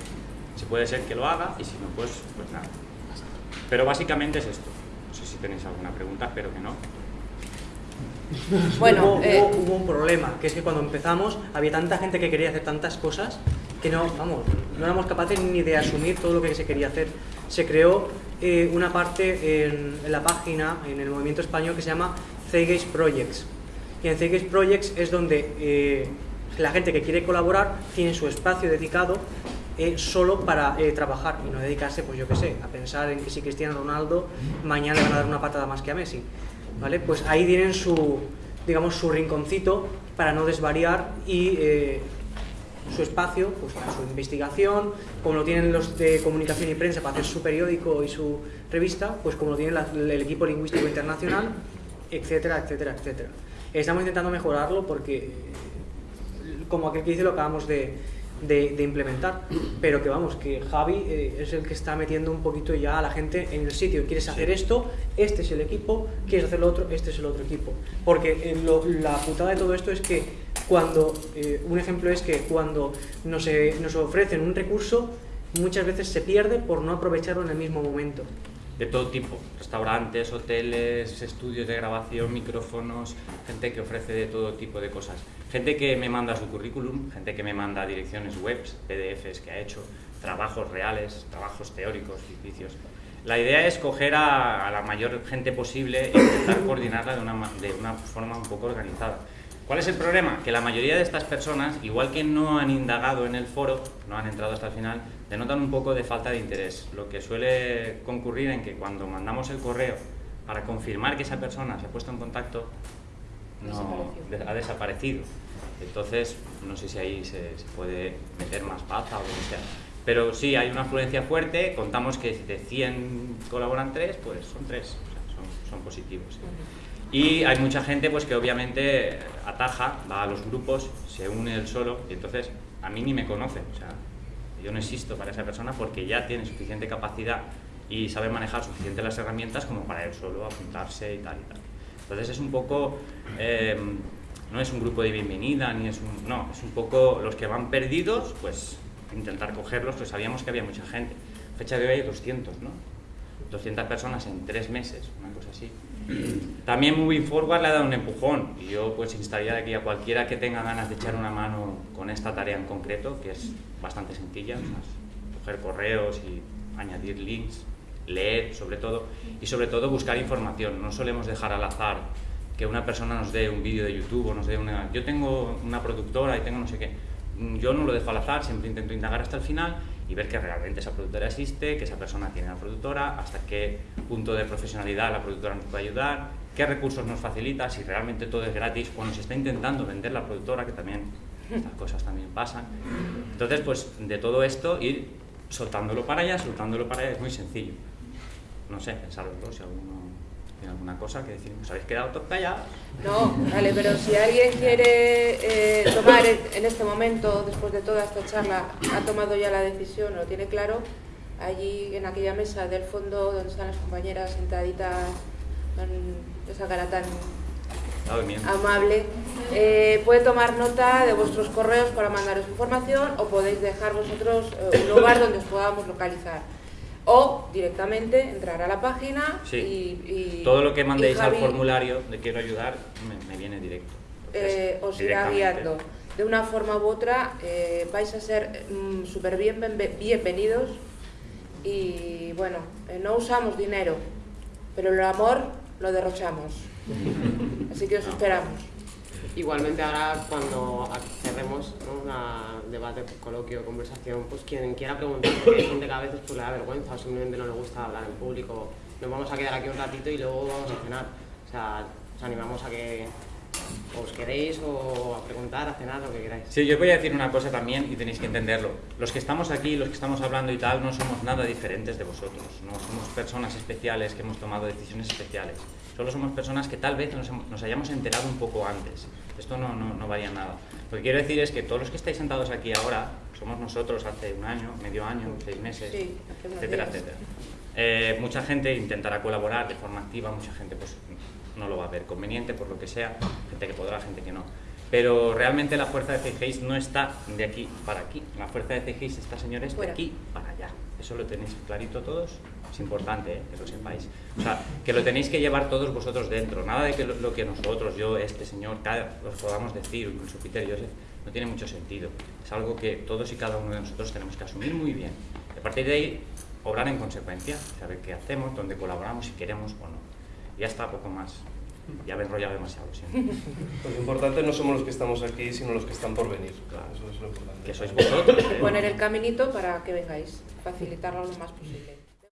se puede ser que lo haga y si no, pues, pues nada. Pero básicamente es esto. No sé si tenéis alguna pregunta, espero que no. Bueno, eh, hubo, un problema, que es que cuando empezamos había tanta gente que quería hacer tantas cosas que no, vamos, no éramos capaces ni de asumir todo lo que se quería hacer. Se creó eh, una parte en, la página, en el movimiento español, que se llama Cegase Projects. Y en Cegase Projects es donde eh, la gente que quiere colaborar tiene su espacio dedicado solo para trabajar y no dedicarse, pues yo qué sé, a pensar en que si Cristiano Ronaldo mañana le van a dar una patada más que a Messi. ¿vale? Pues ahí tienen su, digamos, su rinconcito para no desvariar y eh, su espacio pues, para su investigación, como lo tienen los de comunicación y prensa para hacer su periódico y su revista, pues como lo tiene el equipo lingüístico internacional, etcétera, etcétera, etcétera. Estamos intentando mejorarlo porque, como aquel que dice, lo acabamos de, de, implementar, pero que vamos, que Javi eh, es el que está metiendo un poquito ya a la gente en el sitio. ¿Quieres hacer esto? Este es el equipo. ¿Quieres hacer lo otro? Este es el otro equipo. Porque eh, la putada de todo esto es que cuando, eh, un ejemplo es que cuando nos, nos ofrecen un recurso, muchas veces se pierde por no aprovecharlo en el mismo momento. de todo tipo, restaurantes, hoteles, estudios de grabación, micrófonos, gente que ofrece de todo tipo de cosas. Gente que me manda su currículum, gente que me manda direcciones webs, PDFs que ha hecho, trabajos reales, trabajos teóricos, ficticios. La idea es coger a, la mayor gente posible e intentar coordinarla de una, de una forma un poco organizada. ¿Cuál es el problema? Que la mayoría de estas personas, igual que no han indagado en el foro, no han entrado hasta el final, denotan un poco de falta de interés, lo que suele concurrir en que cuando mandamos el correo para confirmar que esa persona se ha puesto en contacto, no, ha desaparecido. Entonces, no sé si ahí se, puede meter más pata o lo que sea. Pero sí, hay una afluencia fuerte, contamos que de 100 colaboran 3, pues son 3, son, son positivos. Y hay mucha gente pues que obviamente ataja, va a los grupos, se une él solo y entonces a mí ni me conoce. O sea, yo no existo para esa persona porque ya tiene suficiente capacidad y sabe manejar suficiente las herramientas como para él solo apuntarse y tal y tal. Entonces es un poco, em, no es un grupo de bienvenida, ni es un, no, es un poco los que van perdidos, pues intentar cogerlos, pues sabíamos que había mucha gente. Fecha de hoy hay 200, ¿no? 200 personas en tres meses, una cosa así. También Moving Forward le ha dado un empujón y yo pues instaría aquí a cualquiera que tenga ganas de echar una mano con esta tarea en concreto, que es bastante sencilla, coger correos y añadir links, leer sobre todo y sobre todo buscar información. No solemos dejar al azar que una persona nos dé un vídeo de YouTube o nos dé una... Yo tengo una productora y tengo no sé qué. Yo no lo dejo al azar, siempre intento indagar hasta el final y ver que realmente esa productora existe, que esa persona tiene la productora, hasta qué punto de profesionalidad la productora nos puede ayudar, qué recursos nos facilita, si realmente todo es gratis, cuando se está intentando vender la productora, que también estas cosas también pasan. Entonces, pues de todo esto ir soltándolo para allá, soltándolo para allá, es muy sencillo. No sé, pensarlo si alguno ¿Tiene alguna cosa que decir? ¿Os habéis quedado todos callados? No, vale, pero si alguien quiere eh, tomar en este momento, después de toda esta charla, ha tomado ya la decisión, lo tiene claro, allí en aquella mesa del fondo donde están las compañeras sentaditas con esa cara tan amable, eh, puede tomar nota de vuestros correos para mandaros información o podéis dejar vosotros eh, un lugar donde os podamos localizar o directamente entrar a la página y, Todo lo que mandéis al formulario de quiero ayudar me, viene directo. Eh, os irá guiando. De una forma u otra eh, vais a ser mm, súper bien, bienvenidos y bueno, eh, no usamos dinero, pero el amor lo derrochamos. Así que os esperamos. Igualmente ahora cuando cerremos un debate, coloquio, conversación, pues quien quiera preguntar, porque hay gente que a veces pues, le da vergüenza o simplemente no le gusta hablar en público, nos vamos a quedar aquí un ratito y luego vamos a cenar. O sea, os animamos a que os queréis o a preguntar, a cenar, lo que queráis. Sí, yo voy a decir una cosa también y tenéis que entenderlo. Los que estamos aquí, los que estamos hablando y tal, no somos nada diferentes de vosotros. No somos personas especiales que hemos tomado decisiones especiales. Solo somos personas que tal vez nos, hayamos enterado un poco antes. Esto no, no, no varía nada. Lo que quiero decir es que todos los que estáis sentados aquí ahora, somos nosotros hace un año, medio año, seis meses, etcétera, etcétera. Eh, mucha gente intentará colaborar de forma activa, mucha gente pues no lo va a ver conveniente por lo que sea, gente que podrá, gente que no. Pero realmente la fuerza de CGIS no está de aquí para aquí, la fuerza de CGIS está, señores, de aquí para allá. Eso lo tenéis clarito todos, es importante ¿eh? que lo sepáis. O sea, que lo tenéis que llevar todos vosotros dentro, nada de que lo, que nosotros, yo, este señor, cada, os podamos decir, incluso Peter y Joseph, no tiene mucho sentido. Es algo que todos y cada uno de nosotros tenemos que asumir muy bien. a partir de ahí, obrar en consecuencia, saber qué hacemos, dónde colaboramos, si queremos o no. Ya está, poco más. Ya me he enrollado demasiado, Pues lo importante no somos los que estamos aquí, sino los que están por venir. Claro, eso es lo importante. Que sois vosotros. Poner el caminito para que vengáis, facilitarlo lo más posible.